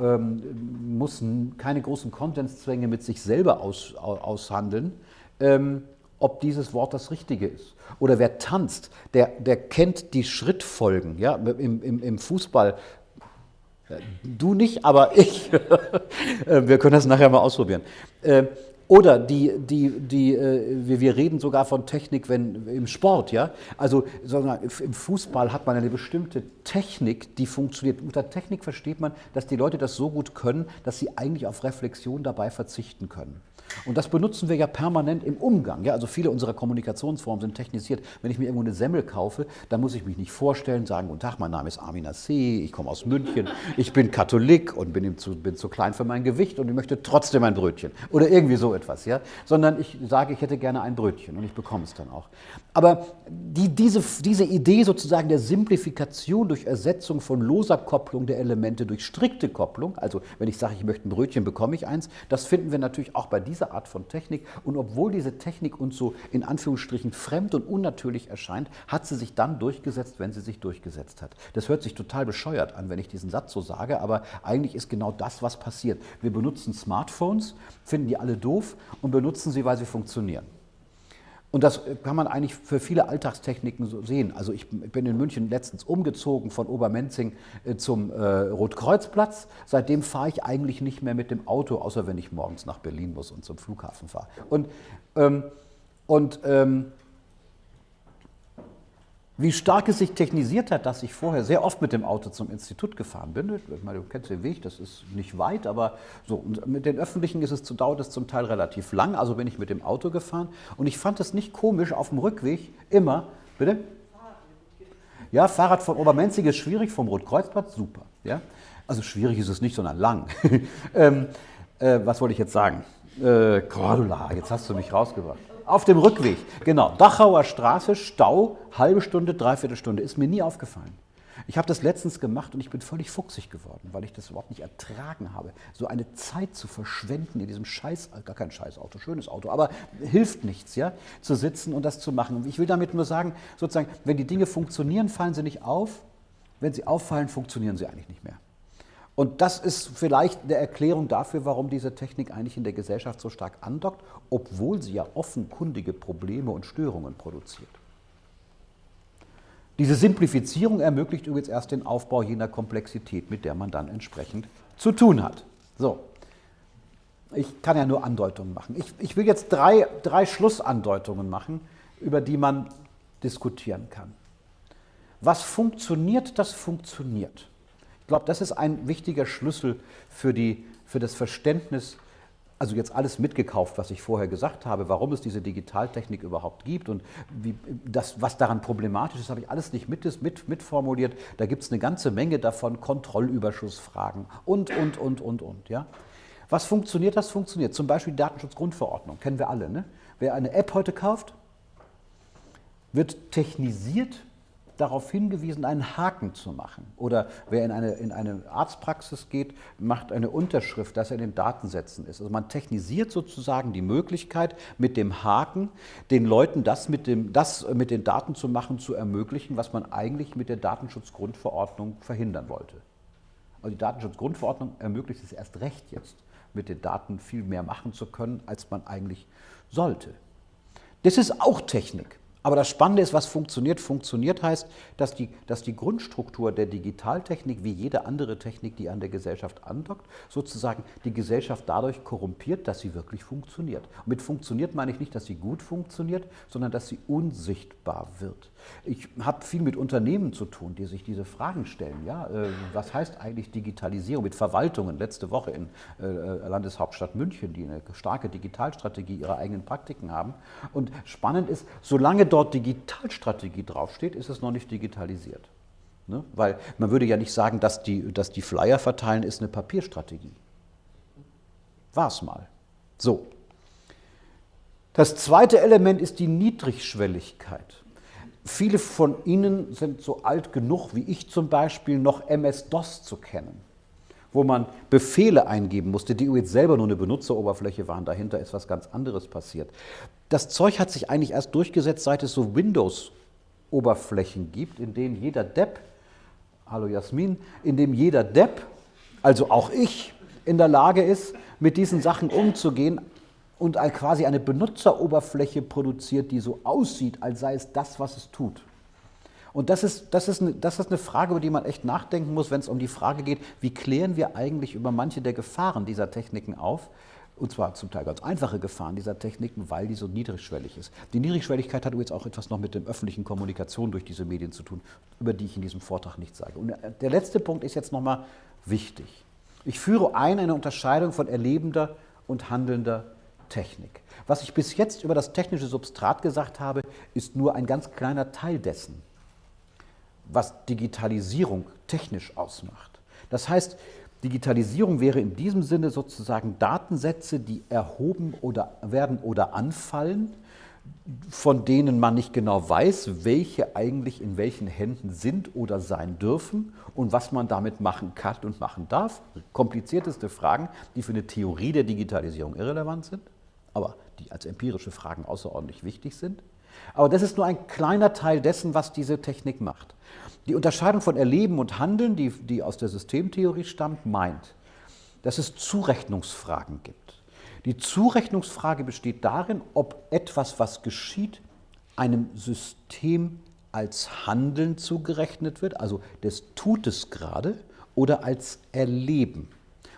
ähm, muss keine großen Kontenszwänge mit sich selber aus, aushandeln, ähm, ob dieses Wort das Richtige ist. Oder wer tanzt, der, der kennt die Schrittfolgen. Ja? Im, im, Im Fußball Du nicht, aber ich. Äh, wir können das nachher mal ausprobieren. Äh, oder die, die, die, äh, wir, reden sogar von Technik wenn, im Sport. Ja? Also im Fußball hat man eine bestimmte Technik, die funktioniert. Unter Technik versteht man, dass die Leute das so gut können, dass sie eigentlich auf Reflexion dabei verzichten können. Und das benutzen wir ja permanent im Umgang. Ja? Also viele unserer Kommunikationsformen sind technisiert. Wenn ich mir irgendwo eine Semmel kaufe, dann muss ich mich nicht vorstellen, sagen, guten Tag, mein Name ist Amina C., ich komme aus München, ich bin Katholik und bin zu, bin zu klein für mein Gewicht und ich möchte trotzdem ein Brötchen. Oder irgendwie so etwas. Ja? Sondern ich sage, ich hätte gerne ein Brötchen und ich bekomme es dann auch. Aber die, diese, diese Idee sozusagen der Simplifikation durch Ersetzung von loser Kopplung der Elemente durch strikte Kopplung, also wenn ich sage, ich möchte ein Brötchen, bekomme ich eins, das finden wir natürlich auch bei dieser Art von Technik. Und obwohl diese Technik uns so in Anführungsstrichen fremd und unnatürlich erscheint, hat sie sich dann durchgesetzt, wenn sie sich durchgesetzt hat. Das hört sich total bescheuert an, wenn ich diesen Satz so sage, aber eigentlich ist genau das, was passiert. Wir benutzen Smartphones, finden die alle doof und benutzen sie, weil sie funktionieren. Und das kann man eigentlich für viele Alltagstechniken so sehen. Also ich bin in München letztens umgezogen von Obermenzing äh, zum äh, Rotkreuzplatz. Seitdem fahre ich eigentlich nicht mehr mit dem Auto, außer wenn ich morgens nach Berlin muss und zum Flughafen fahre. Und, ähm, und ähm, wie stark es sich technisiert hat, dass ich vorher sehr oft mit dem Auto zum Institut gefahren bin. Ich meine, du kennst den Weg, das ist nicht weit, aber so. Und mit den Öffentlichen ist es, dauert es zum Teil relativ lang, also bin ich mit dem Auto gefahren. Und ich fand es nicht komisch, auf dem Rückweg immer, bitte? Ja, Fahrrad von Obermenzig ist schwierig, vom Rotkreuzplatz super. Ja? Also schwierig ist es nicht, sondern lang. ähm, äh, was wollte ich jetzt sagen? Äh, Cordula, jetzt hast du mich rausgebracht. Auf dem Rückweg, genau. Dachauer Straße, Stau, halbe Stunde, dreiviertel Stunde. Ist mir nie aufgefallen. Ich habe das letztens gemacht und ich bin völlig fuchsig geworden, weil ich das überhaupt nicht ertragen habe. So eine Zeit zu verschwenden in diesem Scheiß, gar kein Scheißauto, schönes Auto, aber hilft nichts, ja, zu sitzen und das zu machen. Ich will damit nur sagen, sozusagen, wenn die Dinge funktionieren, fallen sie nicht auf. Wenn sie auffallen, funktionieren sie eigentlich nicht mehr. Und das ist vielleicht eine Erklärung dafür, warum diese Technik eigentlich in der Gesellschaft so stark andockt, obwohl sie ja offenkundige Probleme und Störungen produziert. Diese Simplifizierung ermöglicht übrigens erst den Aufbau jener Komplexität, mit der man dann entsprechend zu tun hat. So, ich kann ja nur Andeutungen machen. Ich, ich will jetzt drei, drei Schlussandeutungen machen, über die man diskutieren kann. Was funktioniert, das funktioniert. Ich glaube, das ist ein wichtiger Schlüssel für, die, für das Verständnis, also jetzt alles mitgekauft, was ich vorher gesagt habe, warum es diese Digitaltechnik überhaupt gibt und wie, das, was daran problematisch ist, habe ich alles nicht mit, mit, mitformuliert. Da gibt es eine ganze Menge davon, Kontrollüberschussfragen und, und, und, und, und. Ja? Was funktioniert, das funktioniert. Zum Beispiel die Datenschutzgrundverordnung, kennen wir alle. Ne? Wer eine App heute kauft, wird technisiert darauf hingewiesen, einen Haken zu machen. Oder wer in eine, in eine Arztpraxis geht, macht eine Unterschrift, dass er in den Datensätzen ist. Also man technisiert sozusagen die Möglichkeit, mit dem Haken den Leuten das mit, dem, das mit den Daten zu machen, zu ermöglichen, was man eigentlich mit der Datenschutzgrundverordnung verhindern wollte. Also die Datenschutzgrundverordnung ermöglicht es erst recht jetzt, mit den Daten viel mehr machen zu können, als man eigentlich sollte. Das ist auch Technik. Aber das Spannende ist, was funktioniert. Funktioniert heißt, dass die, dass die Grundstruktur der Digitaltechnik, wie jede andere Technik, die an der Gesellschaft andockt, sozusagen die Gesellschaft dadurch korrumpiert, dass sie wirklich funktioniert. Und mit funktioniert meine ich nicht, dass sie gut funktioniert, sondern dass sie unsichtbar wird. Ich habe viel mit Unternehmen zu tun, die sich diese Fragen stellen. Ja, äh, was heißt eigentlich Digitalisierung mit Verwaltungen? Letzte Woche in äh, Landeshauptstadt München, die eine starke Digitalstrategie ihrer eigenen Praktiken haben. Und spannend ist, solange dort Digitalstrategie draufsteht, ist es noch nicht digitalisiert. Ne? Weil man würde ja nicht sagen, dass die, dass die Flyer verteilen ist eine Papierstrategie. War es mal. So. Das zweite Element ist die Niedrigschwelligkeit. Viele von Ihnen sind so alt genug, wie ich zum Beispiel, noch MS-DOS zu kennen, wo man Befehle eingeben musste, die jetzt selber nur eine Benutzeroberfläche waren. Dahinter ist was ganz anderes passiert. Das Zeug hat sich eigentlich erst durchgesetzt, seit es so Windows-Oberflächen gibt, in denen jeder Depp, hallo Jasmin, in dem jeder Depp, also auch ich, in der Lage ist, mit diesen Sachen umzugehen, und quasi eine Benutzeroberfläche produziert, die so aussieht, als sei es das, was es tut. Und das ist, das, ist eine, das ist eine Frage, über die man echt nachdenken muss, wenn es um die Frage geht, wie klären wir eigentlich über manche der Gefahren dieser Techniken auf, Und zwar zum Teil ganz einfache Gefahren dieser Techniken, weil die so niedrigschwellig ist. Die Niedrigschwelligkeit hat übrigens auch etwas noch mit der öffentlichen Kommunikation durch diese Medien zu tun, über die ich in diesem Vortrag nicht sage. Und der letzte Punkt ist jetzt nochmal wichtig. Ich führe ein eine Unterscheidung von erlebender und handelnder Technik. Was ich bis jetzt über das technische Substrat gesagt habe, ist nur ein ganz kleiner Teil dessen, was Digitalisierung technisch ausmacht. Das heißt, Digitalisierung wäre in diesem Sinne sozusagen Datensätze, die erhoben oder werden oder anfallen, von denen man nicht genau weiß, welche eigentlich in welchen Händen sind oder sein dürfen und was man damit machen kann und machen darf. Komplizierteste Fragen, die für eine Theorie der Digitalisierung irrelevant sind, aber die als empirische Fragen außerordentlich wichtig sind. Aber das ist nur ein kleiner Teil dessen, was diese Technik macht. Die Unterscheidung von Erleben und Handeln, die, die aus der Systemtheorie stammt, meint, dass es Zurechnungsfragen gibt. Die Zurechnungsfrage besteht darin, ob etwas, was geschieht, einem System als Handeln zugerechnet wird, also das tut es gerade, oder als Erleben.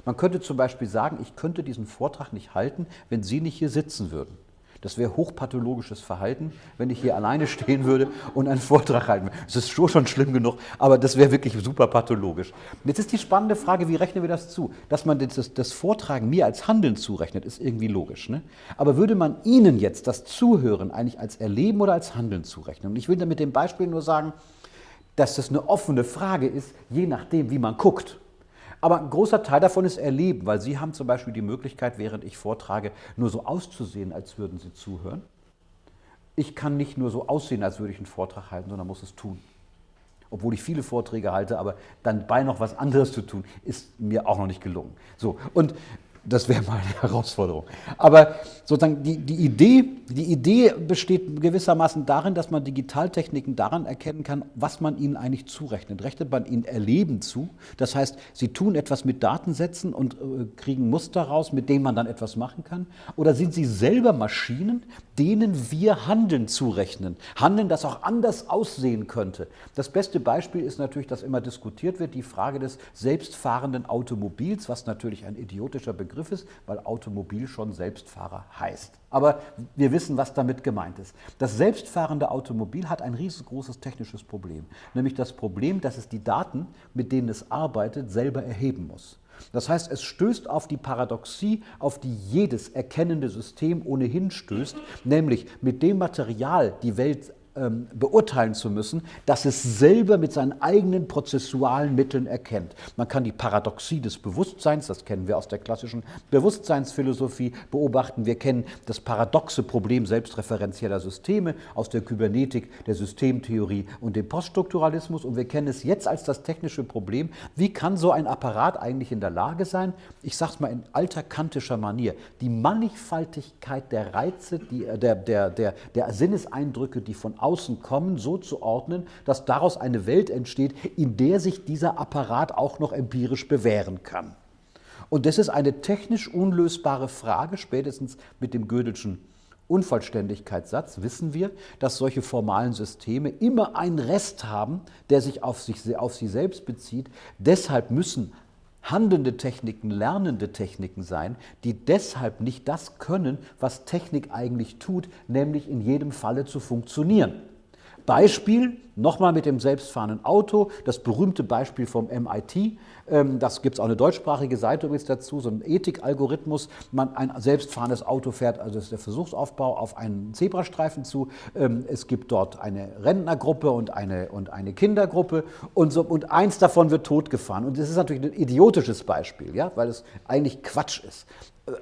Man könnte zum Beispiel sagen, ich könnte diesen Vortrag nicht halten, wenn Sie nicht hier sitzen würden. Das wäre hochpathologisches Verhalten, wenn ich hier alleine stehen würde und einen Vortrag halten würde. Das ist schon schlimm genug, aber das wäre wirklich super pathologisch. Jetzt ist die spannende Frage, wie rechnen wir das zu? Dass man das, das Vortragen mir als Handeln zurechnet, ist irgendwie logisch. Ne? Aber würde man Ihnen jetzt das Zuhören eigentlich als Erleben oder als Handeln zurechnen? Und ich will da mit dem Beispiel nur sagen, dass das eine offene Frage ist, je nachdem, wie man guckt. Aber ein großer Teil davon ist Erleben, weil Sie haben zum Beispiel die Möglichkeit, während ich vortrage, nur so auszusehen, als würden Sie zuhören. Ich kann nicht nur so aussehen, als würde ich einen Vortrag halten, sondern muss es tun. Obwohl ich viele Vorträge halte, aber dann bei noch was anderes zu tun, ist mir auch noch nicht gelungen. So, und das wäre mal eine Herausforderung. Aber sozusagen die, die, Idee, die Idee besteht gewissermaßen darin, dass man Digitaltechniken daran erkennen kann, was man ihnen eigentlich zurechnet. Rechnet man ihnen Erleben zu? Das heißt, sie tun etwas mit Datensätzen und äh, kriegen Muster raus, mit denen man dann etwas machen kann? Oder sind sie selber Maschinen, denen wir Handeln zurechnen? Handeln, das auch anders aussehen könnte. Das beste Beispiel ist natürlich, dass immer diskutiert wird, die Frage des selbstfahrenden Automobils, was natürlich ein idiotischer Begriff Begriff ist, weil Automobil schon Selbstfahrer heißt. Aber wir wissen, was damit gemeint ist. Das selbstfahrende Automobil hat ein riesengroßes technisches Problem, nämlich das Problem, dass es die Daten, mit denen es arbeitet, selber erheben muss. Das heißt, es stößt auf die Paradoxie, auf die jedes erkennende System ohnehin stößt, nämlich mit dem Material die Welt ähm, beurteilen zu müssen, dass es selber mit seinen eigenen prozessualen Mitteln erkennt. Man kann die Paradoxie des Bewusstseins, das kennen wir aus der klassischen Bewusstseinsphilosophie, beobachten. Wir kennen das paradoxe Problem selbstreferenzieller Systeme aus der Kybernetik, der Systemtheorie und dem Poststrukturalismus. Und wir kennen es jetzt als das technische Problem, wie kann so ein Apparat eigentlich in der Lage sein, ich sage es mal in alter kantischer Manier, die Mannigfaltigkeit der Reize, die, äh, der, der, der, der Sinneseindrücke, die von außen außen kommen, so zu ordnen, dass daraus eine Welt entsteht, in der sich dieser Apparat auch noch empirisch bewähren kann. Und das ist eine technisch unlösbare Frage, spätestens mit dem Gödelschen Unvollständigkeitssatz wissen wir, dass solche formalen Systeme immer einen Rest haben, der sich auf, sich auf sie selbst bezieht. Deshalb müssen handelnde Techniken lernende Techniken sein, die deshalb nicht das können, was Technik eigentlich tut, nämlich in jedem Falle zu funktionieren. Beispiel, nochmal mit dem selbstfahrenden Auto, das berühmte Beispiel vom MIT, ähm, das gibt es auch eine deutschsprachige Seite übrigens dazu, so ein Ethikalgorithmus, man ein selbstfahrendes Auto fährt, also das ist der Versuchsaufbau, auf einen Zebrastreifen zu, ähm, es gibt dort eine Rentnergruppe und eine, und eine Kindergruppe. Und, so, und eins davon wird totgefahren. Und das ist natürlich ein idiotisches Beispiel, ja, weil es eigentlich Quatsch ist.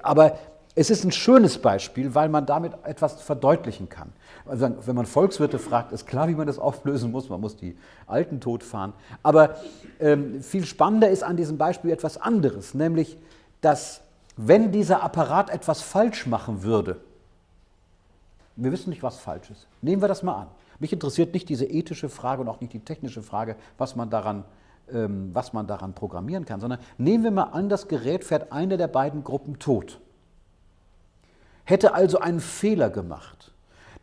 Aber es ist ein schönes Beispiel, weil man damit etwas verdeutlichen kann. Also wenn man Volkswirte fragt, ist klar, wie man das auflösen muss. Man muss die Alten totfahren. Aber ähm, viel spannender ist an diesem Beispiel etwas anderes, nämlich, dass wenn dieser Apparat etwas falsch machen würde, wir wissen nicht, was falsch ist. Nehmen wir das mal an. Mich interessiert nicht diese ethische Frage und auch nicht die technische Frage, was man daran, ähm, was man daran programmieren kann, sondern nehmen wir mal an, das Gerät fährt eine der beiden Gruppen tot hätte also einen Fehler gemacht,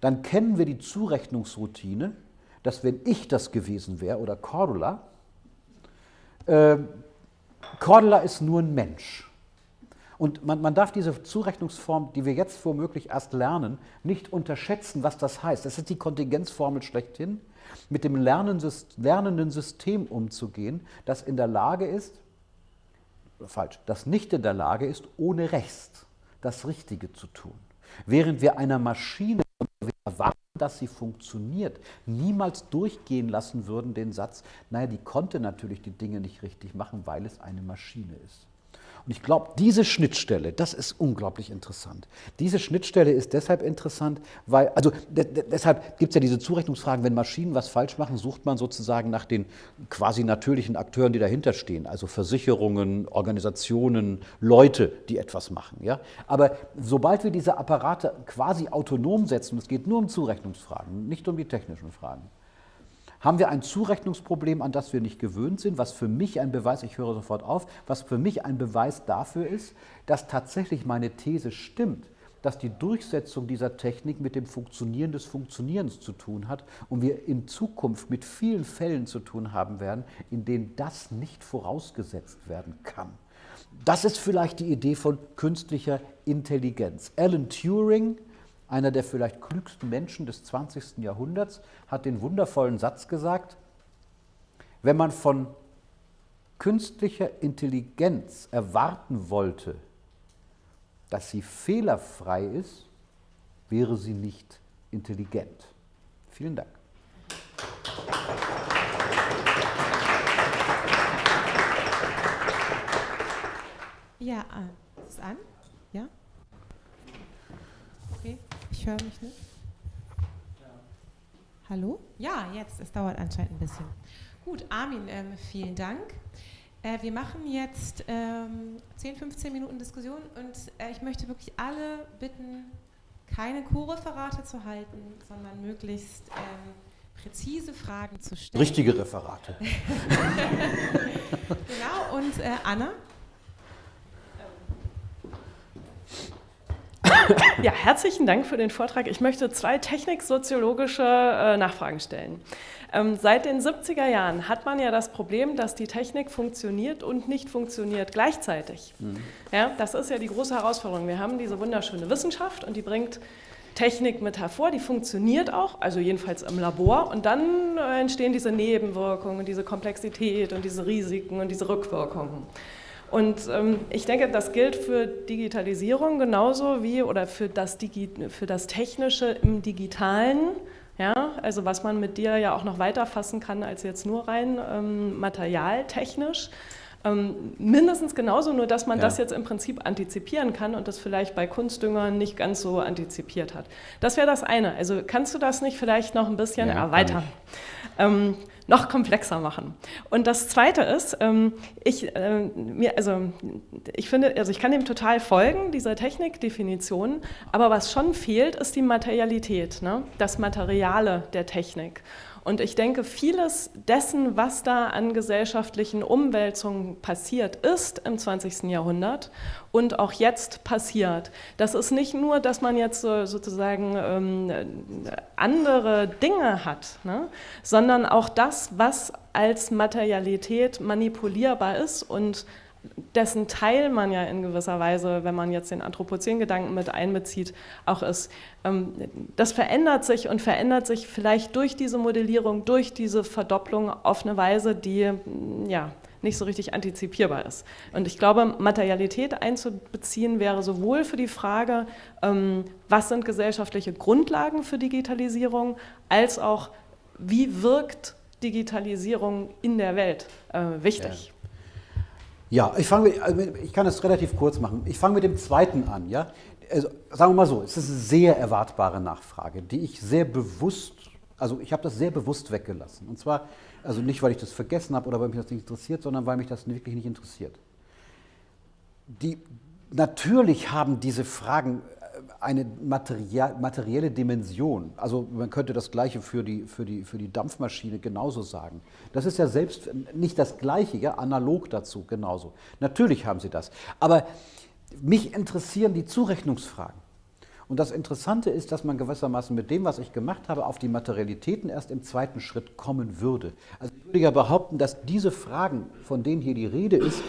dann kennen wir die Zurechnungsroutine, dass wenn ich das gewesen wäre oder Cordula, äh, Cordula ist nur ein Mensch. Und man, man, darf diese Zurechnungsform, die wir jetzt womöglich erst lernen, nicht unterschätzen, was das heißt. Das ist die Kontingenzformel schlechthin, mit dem lernenden System umzugehen, das in der Lage ist, falsch, das nicht in der Lage ist, ohne Recht das Richtige zu tun. Während wir einer Maschine erwarten, dass sie funktioniert, niemals durchgehen lassen würden den Satz, naja, die konnte natürlich die Dinge nicht richtig machen, weil es eine Maschine ist. Und ich glaube, diese Schnittstelle, das ist unglaublich interessant. Diese Schnittstelle ist deshalb interessant, weil, also de deshalb gibt es ja diese Zurechnungsfragen, wenn Maschinen was falsch machen, sucht man sozusagen nach den quasi natürlichen Akteuren, die dahinter stehen, also Versicherungen, Organisationen, Leute, die etwas machen. Ja? Aber sobald wir diese Apparate quasi autonom setzen, es geht nur um Zurechnungsfragen, nicht um die technischen Fragen, haben wir ein Zurechnungsproblem, an das wir nicht gewöhnt sind, was für mich ein Beweis, ich höre sofort auf, was für mich ein Beweis dafür ist, dass tatsächlich meine These stimmt, dass die Durchsetzung dieser Technik mit dem Funktionieren des Funktionierens zu tun hat und wir in Zukunft mit vielen Fällen zu tun haben werden, in denen das nicht vorausgesetzt werden kann. Das ist vielleicht die Idee von künstlicher Intelligenz. Alan Turing, einer der vielleicht klügsten Menschen des 20. Jahrhunderts, hat den wundervollen Satz gesagt, wenn man von künstlicher Intelligenz erwarten wollte, dass sie fehlerfrei ist, wäre sie nicht intelligent. Vielen Dank. Ja, äh, ist an? Ja? Ich höre mich nicht. Hallo? Ja, jetzt. Es dauert anscheinend ein bisschen. Gut, Armin, ähm, vielen Dank. Äh, wir machen jetzt ähm, 10, 15 Minuten Diskussion und äh, ich möchte wirklich alle bitten, keine Co-Referate zu halten, sondern möglichst ähm, präzise Fragen zu stellen. Richtige Referate. genau, und äh, Anna? Ja, herzlichen Dank für den Vortrag. Ich möchte zwei techniksoziologische äh, Nachfragen stellen. Ähm, seit den 70er Jahren hat man ja das Problem, dass die Technik funktioniert und nicht funktioniert gleichzeitig. Mhm. Ja, das ist ja die große Herausforderung. Wir haben diese wunderschöne Wissenschaft und die bringt Technik mit hervor, die funktioniert auch, also jedenfalls im Labor und dann äh, entstehen diese Nebenwirkungen, diese Komplexität und diese Risiken und diese Rückwirkungen. Und ähm, ich denke, das gilt für Digitalisierung genauso wie oder für das, Digi für das Technische im Digitalen. Ja, also was man mit dir ja auch noch weiter fassen kann als jetzt nur rein ähm, materialtechnisch. Ähm, mindestens genauso, nur dass man ja. das jetzt im Prinzip antizipieren kann und das vielleicht bei Kunstdüngern nicht ganz so antizipiert hat. Das wäre das eine. Also kannst du das nicht vielleicht noch ein bisschen ja, erweitern? Ähm, noch komplexer machen. Und das Zweite ist, ähm, ich, äh, mir, also, ich finde, also ich kann dem total folgen, dieser Technikdefinition, aber was schon fehlt, ist die Materialität, ne? das Materiale der Technik. Und ich denke, vieles dessen, was da an gesellschaftlichen Umwälzungen passiert ist im 20. Jahrhundert und auch jetzt passiert, das ist nicht nur, dass man jetzt sozusagen ähm, andere Dinge hat, ne? sondern auch das, was als Materialität manipulierbar ist und dessen Teil man ja in gewisser Weise, wenn man jetzt den Anthropozän-Gedanken mit einbezieht, auch ist. Ähm, das verändert sich und verändert sich vielleicht durch diese Modellierung, durch diese Verdopplung auf eine Weise, die mm, ja, nicht so richtig antizipierbar ist. Und ich glaube, Materialität einzubeziehen wäre sowohl für die Frage, ähm, was sind gesellschaftliche Grundlagen für Digitalisierung, als auch, wie wirkt Digitalisierung in der Welt äh, wichtig. Ja. Ja, ich, fange, also ich kann es relativ kurz machen. Ich fange mit dem zweiten an. Ja? Also, sagen wir mal so, es ist eine sehr erwartbare Nachfrage, die ich sehr bewusst, also ich habe das sehr bewusst weggelassen. Und zwar, also nicht, weil ich das vergessen habe oder weil mich das nicht interessiert, sondern weil mich das wirklich nicht interessiert. Die, natürlich haben diese Fragen eine materielle Dimension. Also man könnte das Gleiche für die, für, die, für die Dampfmaschine genauso sagen. Das ist ja selbst nicht das Gleiche, ja, analog dazu genauso. Natürlich haben sie das. Aber mich interessieren die Zurechnungsfragen. Und das Interessante ist, dass man gewissermaßen mit dem, was ich gemacht habe, auf die Materialitäten erst im zweiten Schritt kommen würde. Also ich würde ja behaupten, dass diese Fragen, von denen hier die Rede ist,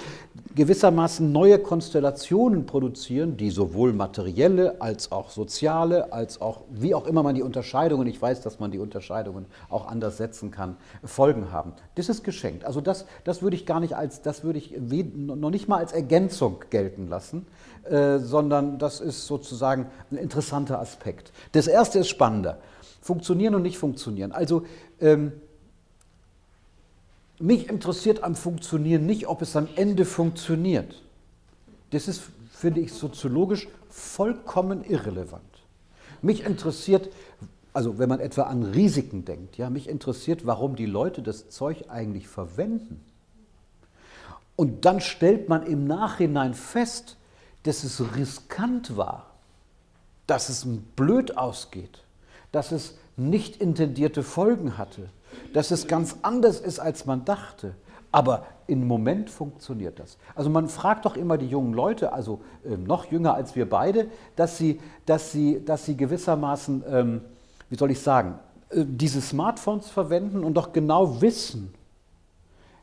gewissermaßen neue Konstellationen produzieren, die sowohl materielle als auch soziale, als auch, wie auch immer man die Unterscheidungen, ich weiß, dass man die Unterscheidungen auch anders setzen kann, Folgen haben. Das ist geschenkt. Also das, das würde ich gar nicht als, das würde ich noch nicht mal als Ergänzung gelten lassen, äh, sondern das ist sozusagen ein interessanter Aspekt. Das erste ist spannender. Funktionieren und nicht funktionieren. Also ähm, mich interessiert am Funktionieren nicht, ob es am Ende funktioniert. Das ist, finde ich, soziologisch vollkommen irrelevant. Mich interessiert, also wenn man etwa an Risiken denkt, ja, mich interessiert, warum die Leute das Zeug eigentlich verwenden. Und dann stellt man im Nachhinein fest, dass es riskant war, dass es blöd ausgeht, dass es nicht intendierte Folgen hatte, dass es ganz anders ist, als man dachte. Aber im Moment funktioniert das. Also man fragt doch immer die jungen Leute, also äh, noch jünger als wir beide, dass sie, dass sie, dass sie gewissermaßen, ähm, wie soll ich sagen, äh, diese Smartphones verwenden und doch genau wissen,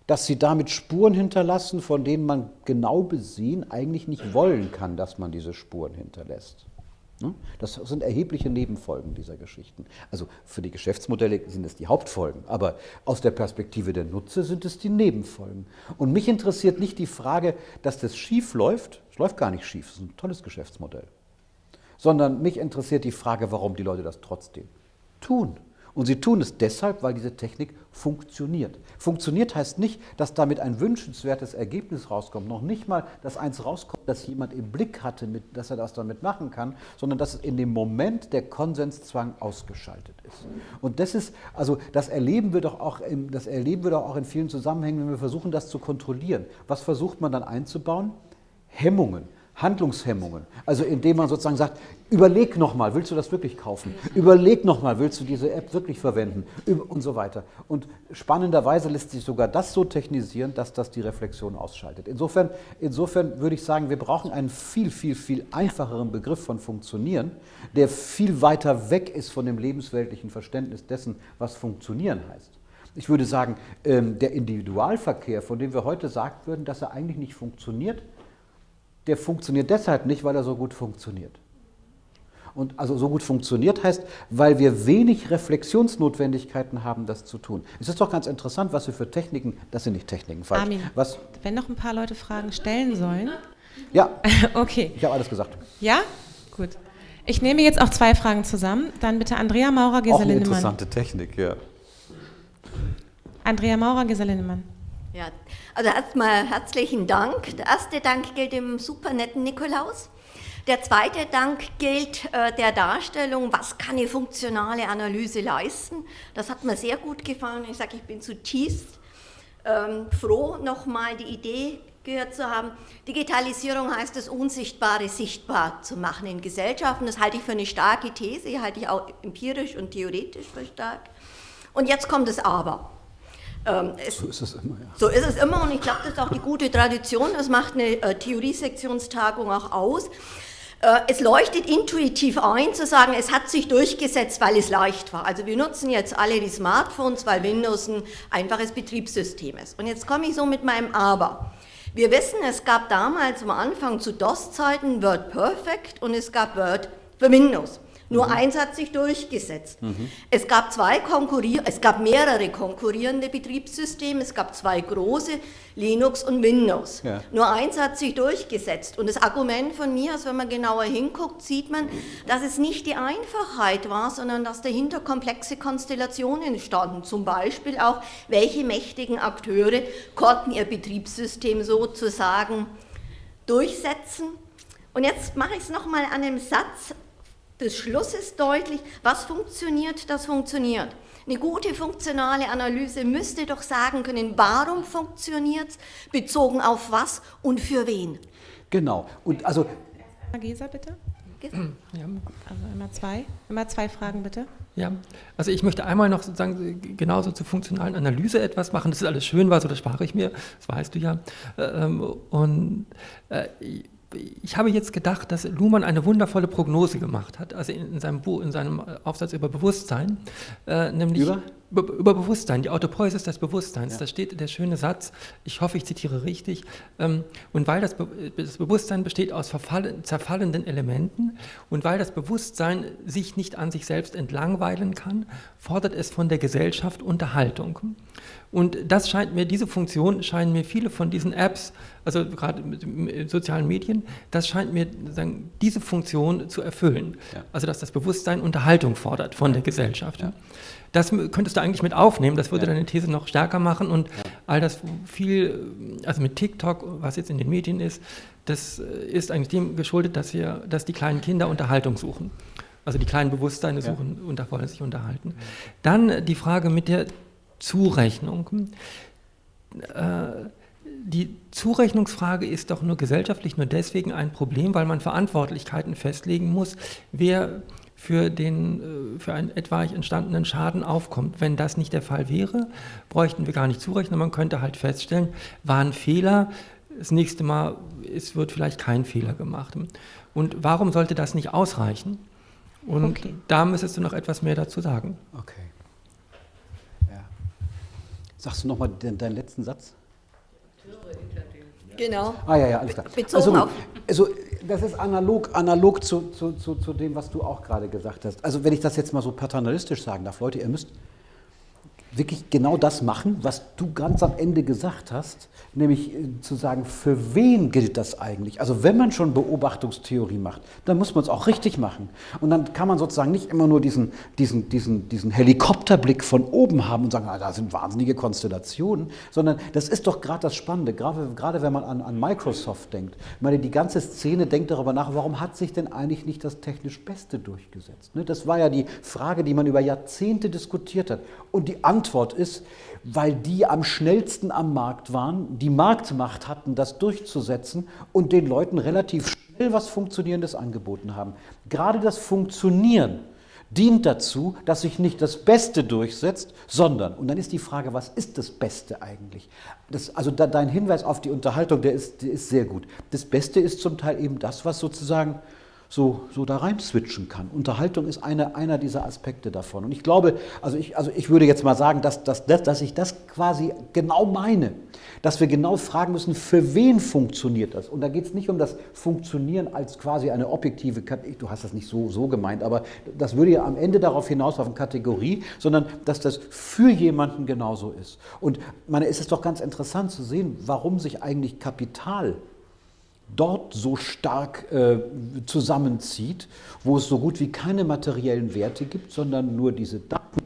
dass sie damit Spuren hinterlassen, von denen man genau besehen eigentlich nicht wollen kann, dass man diese Spuren hinterlässt. Ne? Das sind erhebliche Nebenfolgen dieser Geschichten. Also für die Geschäftsmodelle sind es die Hauptfolgen, aber aus der Perspektive der Nutzer sind es die Nebenfolgen. Und mich interessiert nicht die Frage, dass das schief läuft. Es läuft gar nicht schief, es ist ein tolles Geschäftsmodell. Sondern mich interessiert die Frage, warum die Leute das trotzdem tun. Und sie tun es deshalb, weil diese Technik funktioniert. Funktioniert heißt nicht, dass damit ein wünschenswertes Ergebnis rauskommt. Noch nicht mal, dass eins rauskommt, dass jemand im Blick hatte, mit, dass er das damit machen kann, sondern dass in dem Moment der Konsenszwang ausgeschaltet ist. Und das ist, also das erleben wir doch auch, im, das erleben wir doch auch in vielen Zusammenhängen, wenn wir versuchen, das zu kontrollieren. Was versucht man dann einzubauen? Hemmungen. Handlungshemmungen. Also indem man sozusagen sagt, überleg nochmal, willst du das wirklich kaufen? Überleg nochmal, willst du diese App wirklich verwenden? Und so weiter. Und spannenderweise lässt sich sogar das so technisieren, dass das die Reflexion ausschaltet. Insofern, insofern würde ich sagen, wir brauchen einen viel, viel, viel einfacheren Begriff von Funktionieren, der viel weiter weg ist von dem lebensweltlichen Verständnis dessen, was Funktionieren heißt. Ich würde sagen, ähm, der Individualverkehr, von dem wir heute sagen würden, dass er eigentlich nicht funktioniert, der funktioniert deshalb nicht, weil er so gut funktioniert. Und also so gut funktioniert heißt, weil wir wenig Reflexionsnotwendigkeiten haben, das zu tun. Es ist doch ganz interessant, was wir für Techniken, das sind nicht Techniken, falsch. Armin, was, wenn noch ein paar Leute Fragen stellen sollen. Ja, okay. ich habe alles gesagt. Ja, gut. Ich nehme jetzt auch zwei Fragen zusammen. Dann bitte Andrea Maurer, Gesa Auch eine Lindemann. interessante Technik, ja. Andrea Maurer, Gesa Lindemann. Ja, also erstmal herzlichen Dank. Der erste Dank gilt dem super netten Nikolaus. Der zweite Dank gilt äh, der Darstellung, was kann eine funktionale Analyse leisten. Das hat mir sehr gut gefallen. Ich sage, ich bin zutiefst ähm, froh, nochmal die Idee gehört zu haben. Digitalisierung heißt das Unsichtbare sichtbar zu machen in Gesellschaften. Das halte ich für eine starke These, halte ich auch empirisch und theoretisch für stark. Und jetzt kommt das Aber. Ähm, es, so ist es immer, ja. So ist es immer und ich glaube, das ist auch die gute Tradition. Das macht eine äh, Theoriesektionstagung auch aus. Äh, es leuchtet intuitiv ein, zu sagen, es hat sich durchgesetzt, weil es leicht war. Also wir nutzen jetzt alle die Smartphones, weil Windows ein einfaches Betriebssystem ist. Und jetzt komme ich so mit meinem Aber. Wir wissen, es gab damals am Anfang zu DOS-Zeiten Word Perfect und es gab Word für Windows. Nur mhm. eins hat sich durchgesetzt. Mhm. Es gab zwei konkurrier es gab mehrere konkurrierende Betriebssysteme, es gab zwei große, Linux und Windows. Ja. Nur eins hat sich durchgesetzt. Und das Argument von mir ist, wenn man genauer hinguckt, sieht man, dass es nicht die Einfachheit war, sondern dass dahinter komplexe Konstellationen standen. Zum Beispiel auch, welche mächtigen Akteure konnten ihr Betriebssystem sozusagen durchsetzen. Und jetzt mache ich es nochmal an einem Satz des Schlusses deutlich, was funktioniert, das funktioniert. Eine gute funktionale Analyse müsste doch sagen können, warum funktioniert es, bezogen auf was und für wen. Genau. Und also Gesa, bitte. Ja. Also immer zwei. Immer zwei Fragen, bitte. Ja, also ich möchte einmal noch sozusagen genauso zur funktionalen Analyse etwas machen. Das ist alles schön, weil so das spare ich mir, das weißt du ja. Ähm, und äh, ich habe jetzt gedacht, dass Luhmann eine wundervolle Prognose gemacht hat, also in, in seinem, Buch, in seinem Aufsatz über Bewusstsein, äh, nämlich über? Über? Bewusstsein, die Autopoiesis des Bewusstseins. Ja. Da steht der schöne Satz, ich hoffe, ich zitiere richtig, ähm, und weil das, Be das, Bewusstsein besteht aus zerfallenden Elementen und weil das Bewusstsein sich nicht an sich selbst entlangweilen kann, fordert es von der Gesellschaft Unterhaltung. Und das scheint mir, diese Funktion scheinen mir viele von diesen Apps, also gerade mit sozialen Medien, das scheint mir sagen, diese Funktion zu erfüllen. Ja. Also dass das Bewusstsein Unterhaltung fordert von der Gesellschaft. Ja. Das könntest du eigentlich mit aufnehmen, das würde ja. deine These noch stärker machen und all das viel, also mit TikTok, was jetzt in den Medien ist, das ist eigentlich dem geschuldet, dass wir, dass die kleinen Kinder Unterhaltung suchen. Also die kleinen Bewusstseine suchen ja. und wollen sich unterhalten. Dann die Frage mit der Zurechnung. Äh, die Zurechnungsfrage ist doch nur gesellschaftlich nur deswegen ein Problem, weil man Verantwortlichkeiten festlegen muss, wer für, den, äh, für einen etwaig entstandenen Schaden aufkommt. Wenn das nicht der Fall wäre, bräuchten wir gar nicht zurechnen. Man könnte halt feststellen, war ein Fehler, das nächste Mal es wird vielleicht kein Fehler gemacht. Und warum sollte das nicht ausreichen? Und okay. da müsstest du noch etwas mehr dazu sagen. Okay. Sagst du nochmal den, deinen letzten Satz? Genau. Ah ja, ja, alles klar. Bezogen also, also das ist analog, analog zu, zu, zu, zu dem, was du auch gerade gesagt hast. Also wenn ich das jetzt mal so paternalistisch sagen darf, Leute, ihr müsst wirklich genau das machen, was du ganz am Ende gesagt hast, nämlich äh, zu sagen, für wen gilt das eigentlich? Also wenn man schon Beobachtungstheorie macht, dann muss man es auch richtig machen. Und dann kann man sozusagen nicht immer nur diesen, diesen, diesen, diesen Helikopterblick von oben haben und sagen, ah, da sind wahnsinnige Konstellationen, sondern das ist doch gerade das Spannende, gerade, gerade wenn man an, an Microsoft denkt. Ich meine, die ganze Szene denkt darüber nach, warum hat sich denn eigentlich nicht das technisch Beste durchgesetzt? Ne, das war ja die Frage, die man über Jahrzehnte diskutiert hat. Und die Antwort ist, weil die am schnellsten am Markt waren, die Marktmacht hatten, das durchzusetzen und den Leuten relativ schnell was Funktionierendes angeboten haben. Gerade das Funktionieren dient dazu, dass sich nicht das Beste durchsetzt, sondern, und dann ist die Frage, was ist das Beste eigentlich? Das, also da, dein Hinweis auf die Unterhaltung, der ist, der ist sehr gut. Das Beste ist zum Teil eben das, was sozusagen so, so da rein switchen kann. Unterhaltung ist eine, einer dieser Aspekte davon. Und ich glaube, also ich, also ich würde jetzt mal sagen, dass, dass, dass ich das quasi genau meine, dass wir genau fragen müssen, für wen funktioniert das? Und da geht es nicht um das Funktionieren als quasi eine objektive, du hast das nicht so, so gemeint, aber das würde ja am Ende darauf hinauslaufen, Kategorie, sondern dass das für jemanden genauso ist. Und meine, ist es doch ganz interessant zu sehen, warum sich eigentlich Kapital dort so stark äh, zusammenzieht, wo es so gut wie keine materiellen Werte gibt, sondern nur diese Daten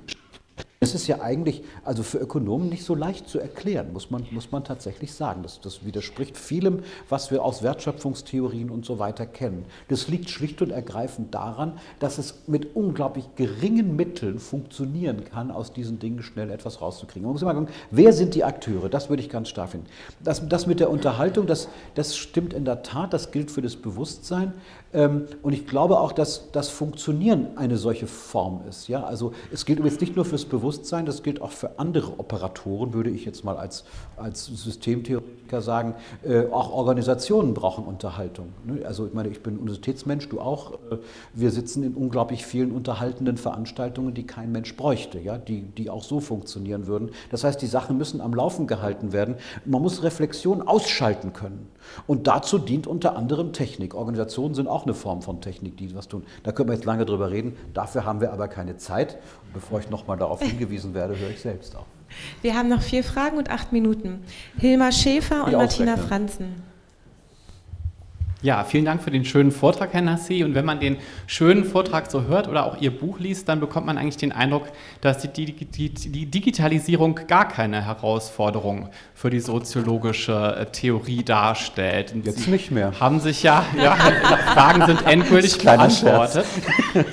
das ist ja eigentlich, also für Ökonomen nicht so leicht zu erklären, muss man, muss man tatsächlich sagen. Das, das widerspricht vielem, was wir aus Wertschöpfungstheorien und so weiter kennen. Das liegt schlicht und ergreifend daran, dass es mit unglaublich geringen Mitteln funktionieren kann, aus diesen Dingen schnell etwas rauszukriegen. Man muss immer gucken, wer sind die Akteure? Das würde ich ganz stark finden. Das, das mit der Unterhaltung, das, das stimmt in der Tat, das gilt für das Bewusstsein. Ähm, und ich glaube auch, dass das Funktionieren eine solche Form ist. Ja? Also es gilt übrigens nicht nur fürs Bewusstsein, das gilt auch für andere Operatoren, würde ich jetzt mal als, als Systemtheoretiker sagen. Äh, auch Organisationen brauchen Unterhaltung. Ne? Also ich meine, ich bin Universitätsmensch, du auch. Äh, wir sitzen in unglaublich vielen unterhaltenden Veranstaltungen, die kein Mensch bräuchte, ja? die, die auch so funktionieren würden. Das heißt, die Sachen müssen am Laufen gehalten werden. Man muss Reflexion ausschalten können. Und dazu dient unter anderem Technik. Organisationen sind auch eine Form von Technik, die was tun. Da können wir jetzt lange drüber reden. Dafür haben wir aber keine Zeit. Und bevor ich nochmal darauf hingewiesen werde, höre ich selbst auf. Wir haben noch vier Fragen und acht Minuten. Hilmar Schäfer und Martina Franzen. Ja, vielen Dank für den schönen Vortrag, Herr Nassi. Und wenn man den schönen Vortrag so hört oder auch Ihr Buch liest, dann bekommt man eigentlich den Eindruck, dass die, die, die, die Digitalisierung gar keine Herausforderung für die soziologische äh, Theorie darstellt. Und Jetzt Sie nicht mehr. Haben sich ja, ja Fragen sind endgültig beantwortet.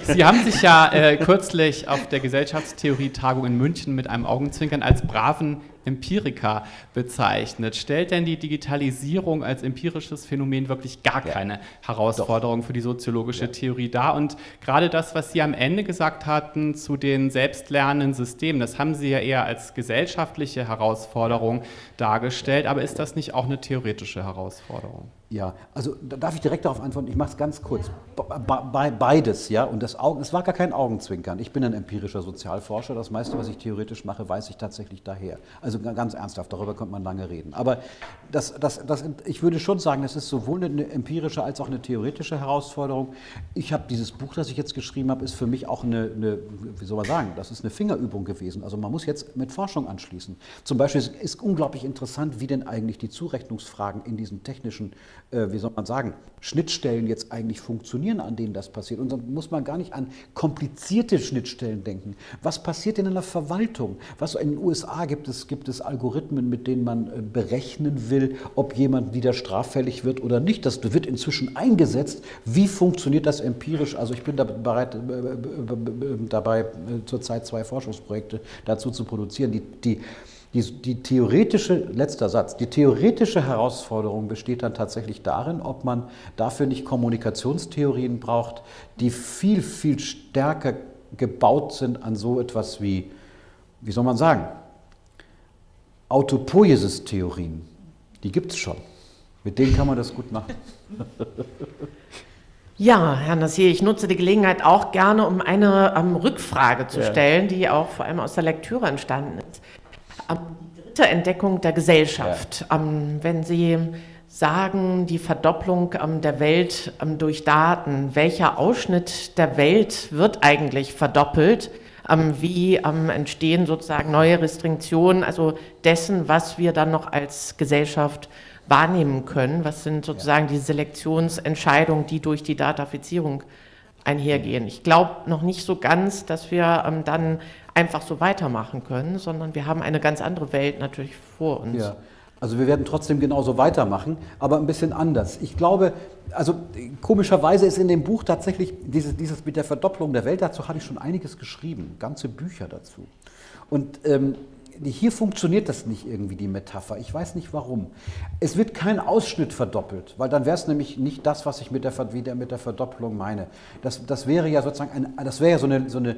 Sie haben sich ja äh, kürzlich auf der Gesellschaftstheorie-Tagung in München mit einem Augenzwinkern als braven Empiriker bezeichnet. Stellt denn die Digitalisierung als empirisches Phänomen wirklich gar keine Herausforderung Doch. für die soziologische ja. Theorie dar? Und gerade das, was Sie am Ende gesagt hatten zu den selbstlernenden Systemen, das haben Sie ja eher als gesellschaftliche Herausforderung dargestellt. Aber ist das nicht auch eine theoretische Herausforderung? Ja, also da darf ich direkt darauf antworten. Ich mache es ganz kurz. Be beides, ja. Und das Augen, es war gar kein Augenzwinkern. Ich bin ein empirischer Sozialforscher. Das meiste, was ich theoretisch mache, weiß ich tatsächlich daher. Also ganz ernsthaft, darüber könnte man lange reden. Aber das, das, das, ich würde schon sagen, das ist sowohl eine empirische als auch eine theoretische Herausforderung. Ich habe dieses Buch, das ich jetzt geschrieben habe, ist für mich auch eine, eine, wie soll man sagen, das ist eine Fingerübung gewesen. Also man muss jetzt mit Forschung anschließen. Zum Beispiel ist, unglaublich interessant, wie denn eigentlich die Zurechnungsfragen in diesen technischen wie soll man sagen, Schnittstellen jetzt eigentlich funktionieren, an denen das passiert. Und dann muss man gar nicht an komplizierte Schnittstellen denken. Was passiert in einer Verwaltung? Was in den USA gibt es, gibt es Algorithmen, mit denen man äh, berechnen will, ob jemand wieder straffällig wird oder nicht. Das wird inzwischen eingesetzt. Wie funktioniert das empirisch? Also ich bin da bereit, äh, dabei zurzeit zwei Forschungsprojekte dazu zu produzieren, die, die die, die, theoretische, letzter Satz, die theoretische Herausforderung besteht dann tatsächlich darin, ob man dafür nicht Kommunikationstheorien braucht, die viel, viel stärker gebaut sind an so etwas wie, wie soll man sagen, Autopoiesis-Theorien. Die gibt es schon. Mit denen kann man das gut machen. Ja, Herr Nassir, ich nutze die Gelegenheit auch gerne, um eine um, Rückfrage zu stellen, die auch vor allem aus der Lektüre entstanden ist die dritte Entdeckung der Gesellschaft. Ja. wenn Sie sagen, die Verdopplung der Welt durch Daten, welcher Ausschnitt der Welt wird eigentlich verdoppelt? wie entstehen sozusagen neue Restriktionen, also dessen, was wir dann noch als Gesellschaft wahrnehmen können? Was sind sozusagen die Selektionsentscheidungen, die durch die Datafizierung einhergehen? Ich glaube noch nicht so ganz, dass wir dann einfach so weitermachen können, sondern wir haben eine ganz andere Welt natürlich vor uns. Ja. Also wir werden trotzdem genauso weitermachen, aber ein bisschen anders. Ich glaube, also komischerweise ist in dem Buch tatsächlich dieses, dieses mit der Verdopplung der Welt, dazu hatte ich schon einiges geschrieben, ganze Bücher dazu. Und ähm, hier funktioniert das nicht irgendwie, die Metapher. Ich weiß nicht warum. Es wird kein Ausschnitt verdoppelt, weil dann wäre es nämlich nicht das, was ich mit der, mit der Verdoppelung meine. Das, das wäre ja sozusagen ein, das wäre ja so eine, so eine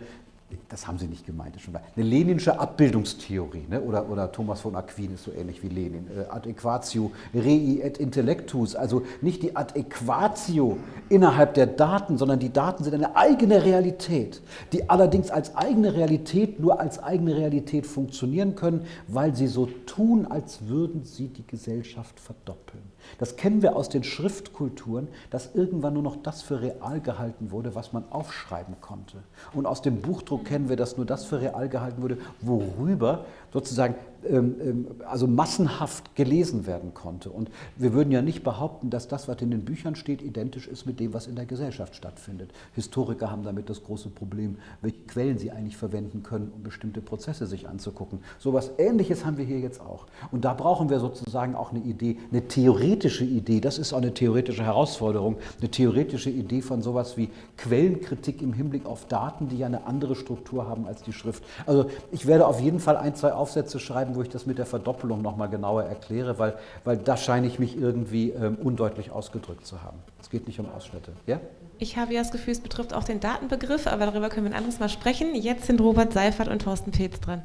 das haben Sie nicht gemeint, schon eine leninische Abbildungstheorie, ne? oder, oder Thomas von Aquin ist so ähnlich wie Lenin, äh, adequatio rei et intellectus, also nicht die adequatio innerhalb der Daten, sondern die Daten sind eine eigene Realität, die allerdings als eigene Realität nur als eigene Realität funktionieren können, weil sie so tun, als würden sie die Gesellschaft verdoppeln. Das kennen wir aus den Schriftkulturen, dass irgendwann nur noch das für real gehalten wurde, was man aufschreiben konnte. Und aus dem Buchdruck kennen wir, dass nur das für real gehalten wurde, worüber sozusagen ähm, ähm, also massenhaft gelesen werden konnte. Und wir würden ja nicht behaupten, dass das, was in den Büchern steht, identisch ist mit dem, was in der Gesellschaft stattfindet. Historiker haben damit das große Problem, welche Quellen sie eigentlich verwenden können, um bestimmte Prozesse sich anzugucken. So etwas Ähnliches haben wir hier jetzt auch. Und da brauchen wir sozusagen auch eine Idee, eine theoretische Idee, das ist auch eine theoretische Herausforderung, eine theoretische Idee von sowas wie Quellenkritik im Hinblick auf Daten, die ja eine andere Struktur haben als die Schrift. Also ich werde auf jeden Fall ein, zwei Aufsätze schreiben, wo ich das mit der Verdoppelung nochmal genauer erkläre, weil, weil da scheine ich mich irgendwie ähm, undeutlich ausgedrückt zu haben. Es geht nicht um Ausschnitte. Ja? Ich habe ja das Gefühl, es betrifft auch den Datenbegriff, aber darüber können wir ein anderes Mal sprechen. Jetzt sind Robert Seifert und Thorsten Peetz dran.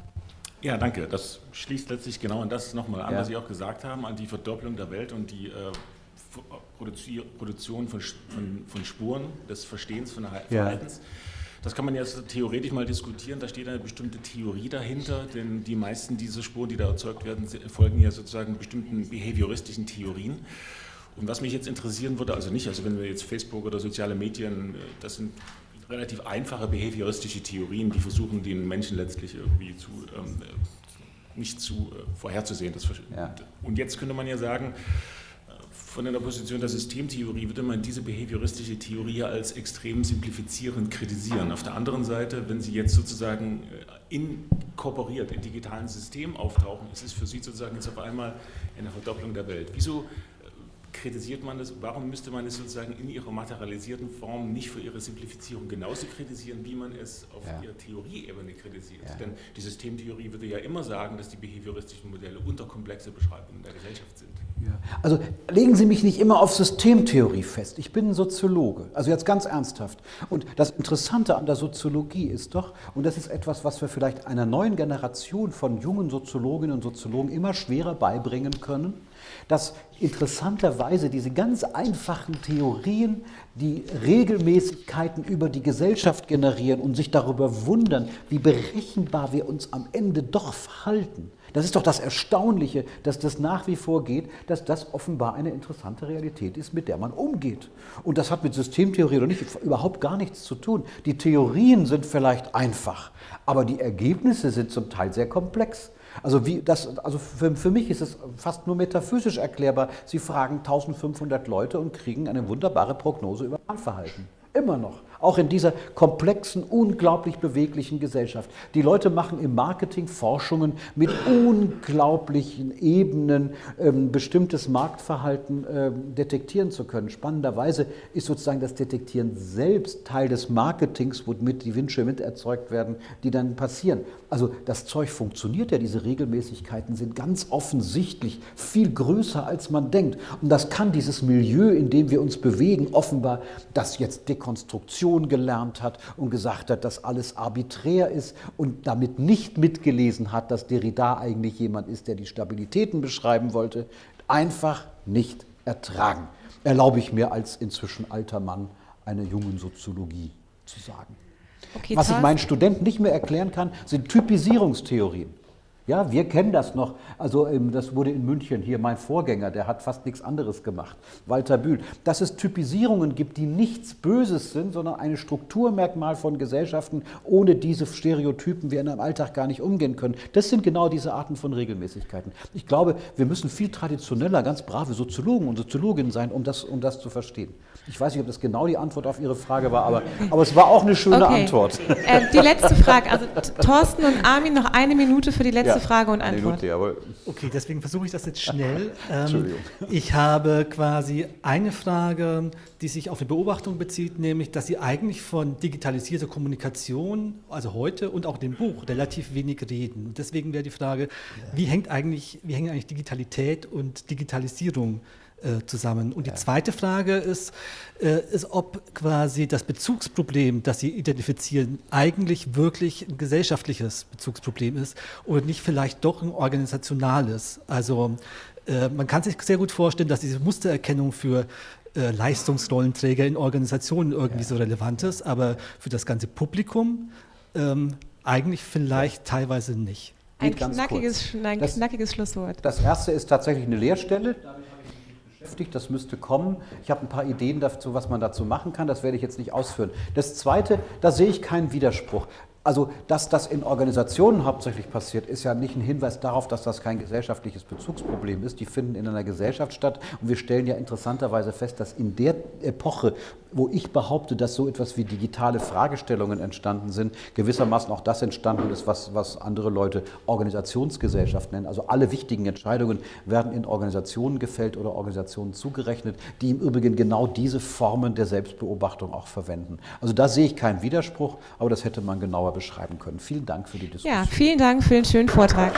Ja, danke. Das schließt letztlich genau an das nochmal an, ja. was Sie auch gesagt haben, an die Verdopplung der Welt und die äh, Produktion von, von, von, Spuren des Verstehens von Verhaltens. Ja. Das kann man jetzt theoretisch mal diskutieren, da steht eine bestimmte Theorie dahinter, denn die meisten dieser Spuren, die da erzeugt werden, folgen ja sozusagen bestimmten behavioristischen Theorien. Und was mich jetzt interessieren würde, also nicht, also wenn wir jetzt Facebook oder soziale Medien, das sind relativ einfache behavioristische Theorien, die versuchen, den Menschen letztlich irgendwie zu, ähm, nicht zu äh, vorherzusehen. Das, ja. Und jetzt könnte man ja sagen, von der Position der Systemtheorie würde man diese behavioristische Theorie als extrem simplifizierend kritisieren. Auf der anderen Seite, wenn Sie jetzt sozusagen äh, inkorporiert in digitalen Systemen auftauchen, ist es für Sie sozusagen jetzt auf einmal eine Verdopplung der Welt. Wieso kritisiert man das? Warum müsste man es sozusagen in ihrer materialisierten Form nicht für ihre Simplifizierung genauso kritisieren, wie man es auf ja. ihrer Theorieebene kritisiert? Ja. Denn die Systemtheorie würde ja immer sagen, dass die behavioristischen Modelle unterkomplexe Beschreibungen der Gesellschaft sind. Also legen Sie mich nicht immer auf Systemtheorie fest. Ich bin ein Soziologe, also jetzt ganz ernsthaft. Und das Interessante an der Soziologie ist doch, und das ist etwas, was wir vielleicht einer neuen Generation von jungen Soziologinnen und Soziologen immer schwerer beibringen können, dass interessanterweise diese ganz einfachen Theorien, die Regelmäßigkeiten über die Gesellschaft generieren und sich darüber wundern, wie berechenbar wir uns am Ende doch verhalten. Das ist doch das Erstaunliche, dass das nach wie vor geht, dass das offenbar eine interessante Realität ist, mit der man umgeht. Und das hat mit Systemtheorie oder nicht überhaupt gar nichts zu tun. Die Theorien sind vielleicht einfach, aber die Ergebnisse sind zum Teil sehr komplex. Also, wie das, also für, für mich ist es fast nur metaphysisch erklärbar. Sie fragen 1500 Leute und kriegen eine wunderbare Prognose über Wahlverhalten. Immer noch. Auch in dieser komplexen, unglaublich beweglichen Gesellschaft. Die Leute machen im Marketing Forschungen mit unglaublichen Ebenen, ähm, bestimmtes Marktverhalten ähm, detektieren zu können. Spannenderweise ist sozusagen das Detektieren selbst Teil des Marketings, womit die Wünsche mit erzeugt werden, die dann passieren. Also das Zeug funktioniert ja, diese Regelmäßigkeiten sind ganz offensichtlich viel größer, als man denkt. Und das kann dieses Milieu, in dem wir uns bewegen, offenbar, das jetzt Dekonstruktion Evolution gelernt hat und gesagt hat, dass alles arbiträr ist und damit nicht mitgelesen hat, dass Derrida eigentlich jemand ist, der die Stabilitäten beschreiben wollte, einfach nicht ertragen. Erlaube ich mir als inzwischen alter Mann eine jungen Soziologie zu sagen. Okay, Was ich meinen Studenten nicht mehr erklären kann, sind Typisierungstheorien. Ja, wir kennen das noch. Also ähm, das wurde in München hier mein Vorgänger, der hat fast nichts anderes gemacht, Walter Bühl. Dass es Typisierungen gibt, die nichts Böses sind, sondern ein Strukturmerkmal von Gesellschaften, ohne diese Stereotypen wir in einem Alltag gar nicht umgehen können. Das sind genau diese Arten von Regelmäßigkeiten. Ich glaube, wir müssen viel traditioneller, ganz brave Soziologen und Soziologinnen sein, um das, um das zu verstehen. Ich weiß nicht, ob das genau die Antwort auf Ihre Frage war, aber, aber es war auch eine schöne okay. Antwort. Äh, die letzte Frage, also Thorsten und Armin, noch eine Minute für die letzte ja, Frage und Antwort. Minute, jawohl. Okay, deswegen versuche ich das jetzt schnell. Ähm, Entschuldigung. Ich habe quasi eine Frage, die sich auf eine Beobachtung bezieht, nämlich, dass Sie eigentlich von digitalisierter Kommunikation, also heute und auch dem Buch, relativ wenig reden. Und deswegen wäre die Frage, wie hängt eigentlich, wie hängen eigentlich Digitalität und Digitalisierung äh, zusammen. Und die zweite Frage ist, äh, ist, ob quasi das Bezugsproblem, das Sie identifizieren, eigentlich wirklich ein gesellschaftliches Bezugsproblem ist oder nicht vielleicht doch ein organisationales. Also äh, man kann sich sehr gut vorstellen, dass diese Mustererkennung für äh, Leistungsrollenträger in Organisationen irgendwie ja. so relevant ist, aber für das ganze Publikum ähm, eigentlich vielleicht ja. teilweise nicht. Ein knackiges, ein knackiges Schlusswort. Das erste ist tatsächlich eine Lehrstelle beschäftigt, das müsste kommen. Ich habe ein paar Ideen dazu, was man dazu machen kann, das werde ich jetzt nicht ausführen. Das Zweite, da sehe ich keinen Widerspruch. Also, dass das in Organisationen hauptsächlich passiert, ist ja nicht ein Hinweis darauf, dass das kein gesellschaftliches Bezugsproblem ist. Die finden in einer Gesellschaft statt. Und wir stellen ja interessanterweise fest, dass in der Epoche, wo ich behaupte, dass so etwas wie digitale Fragestellungen entstanden sind, gewissermaßen auch das entstanden ist, was, was andere Leute Organisationsgesellschaft nennen. Also alle wichtigen Entscheidungen werden in Organisationen gefällt oder Organisationen zugerechnet, die im Übrigen genau diese Formen der Selbstbeobachtung auch verwenden. Also da sehe ich keinen Widerspruch, aber das hätte man genauer beschreiben können. Vielen Dank für die Diskussion. Ja, vielen Dank für den schönen Vortrag.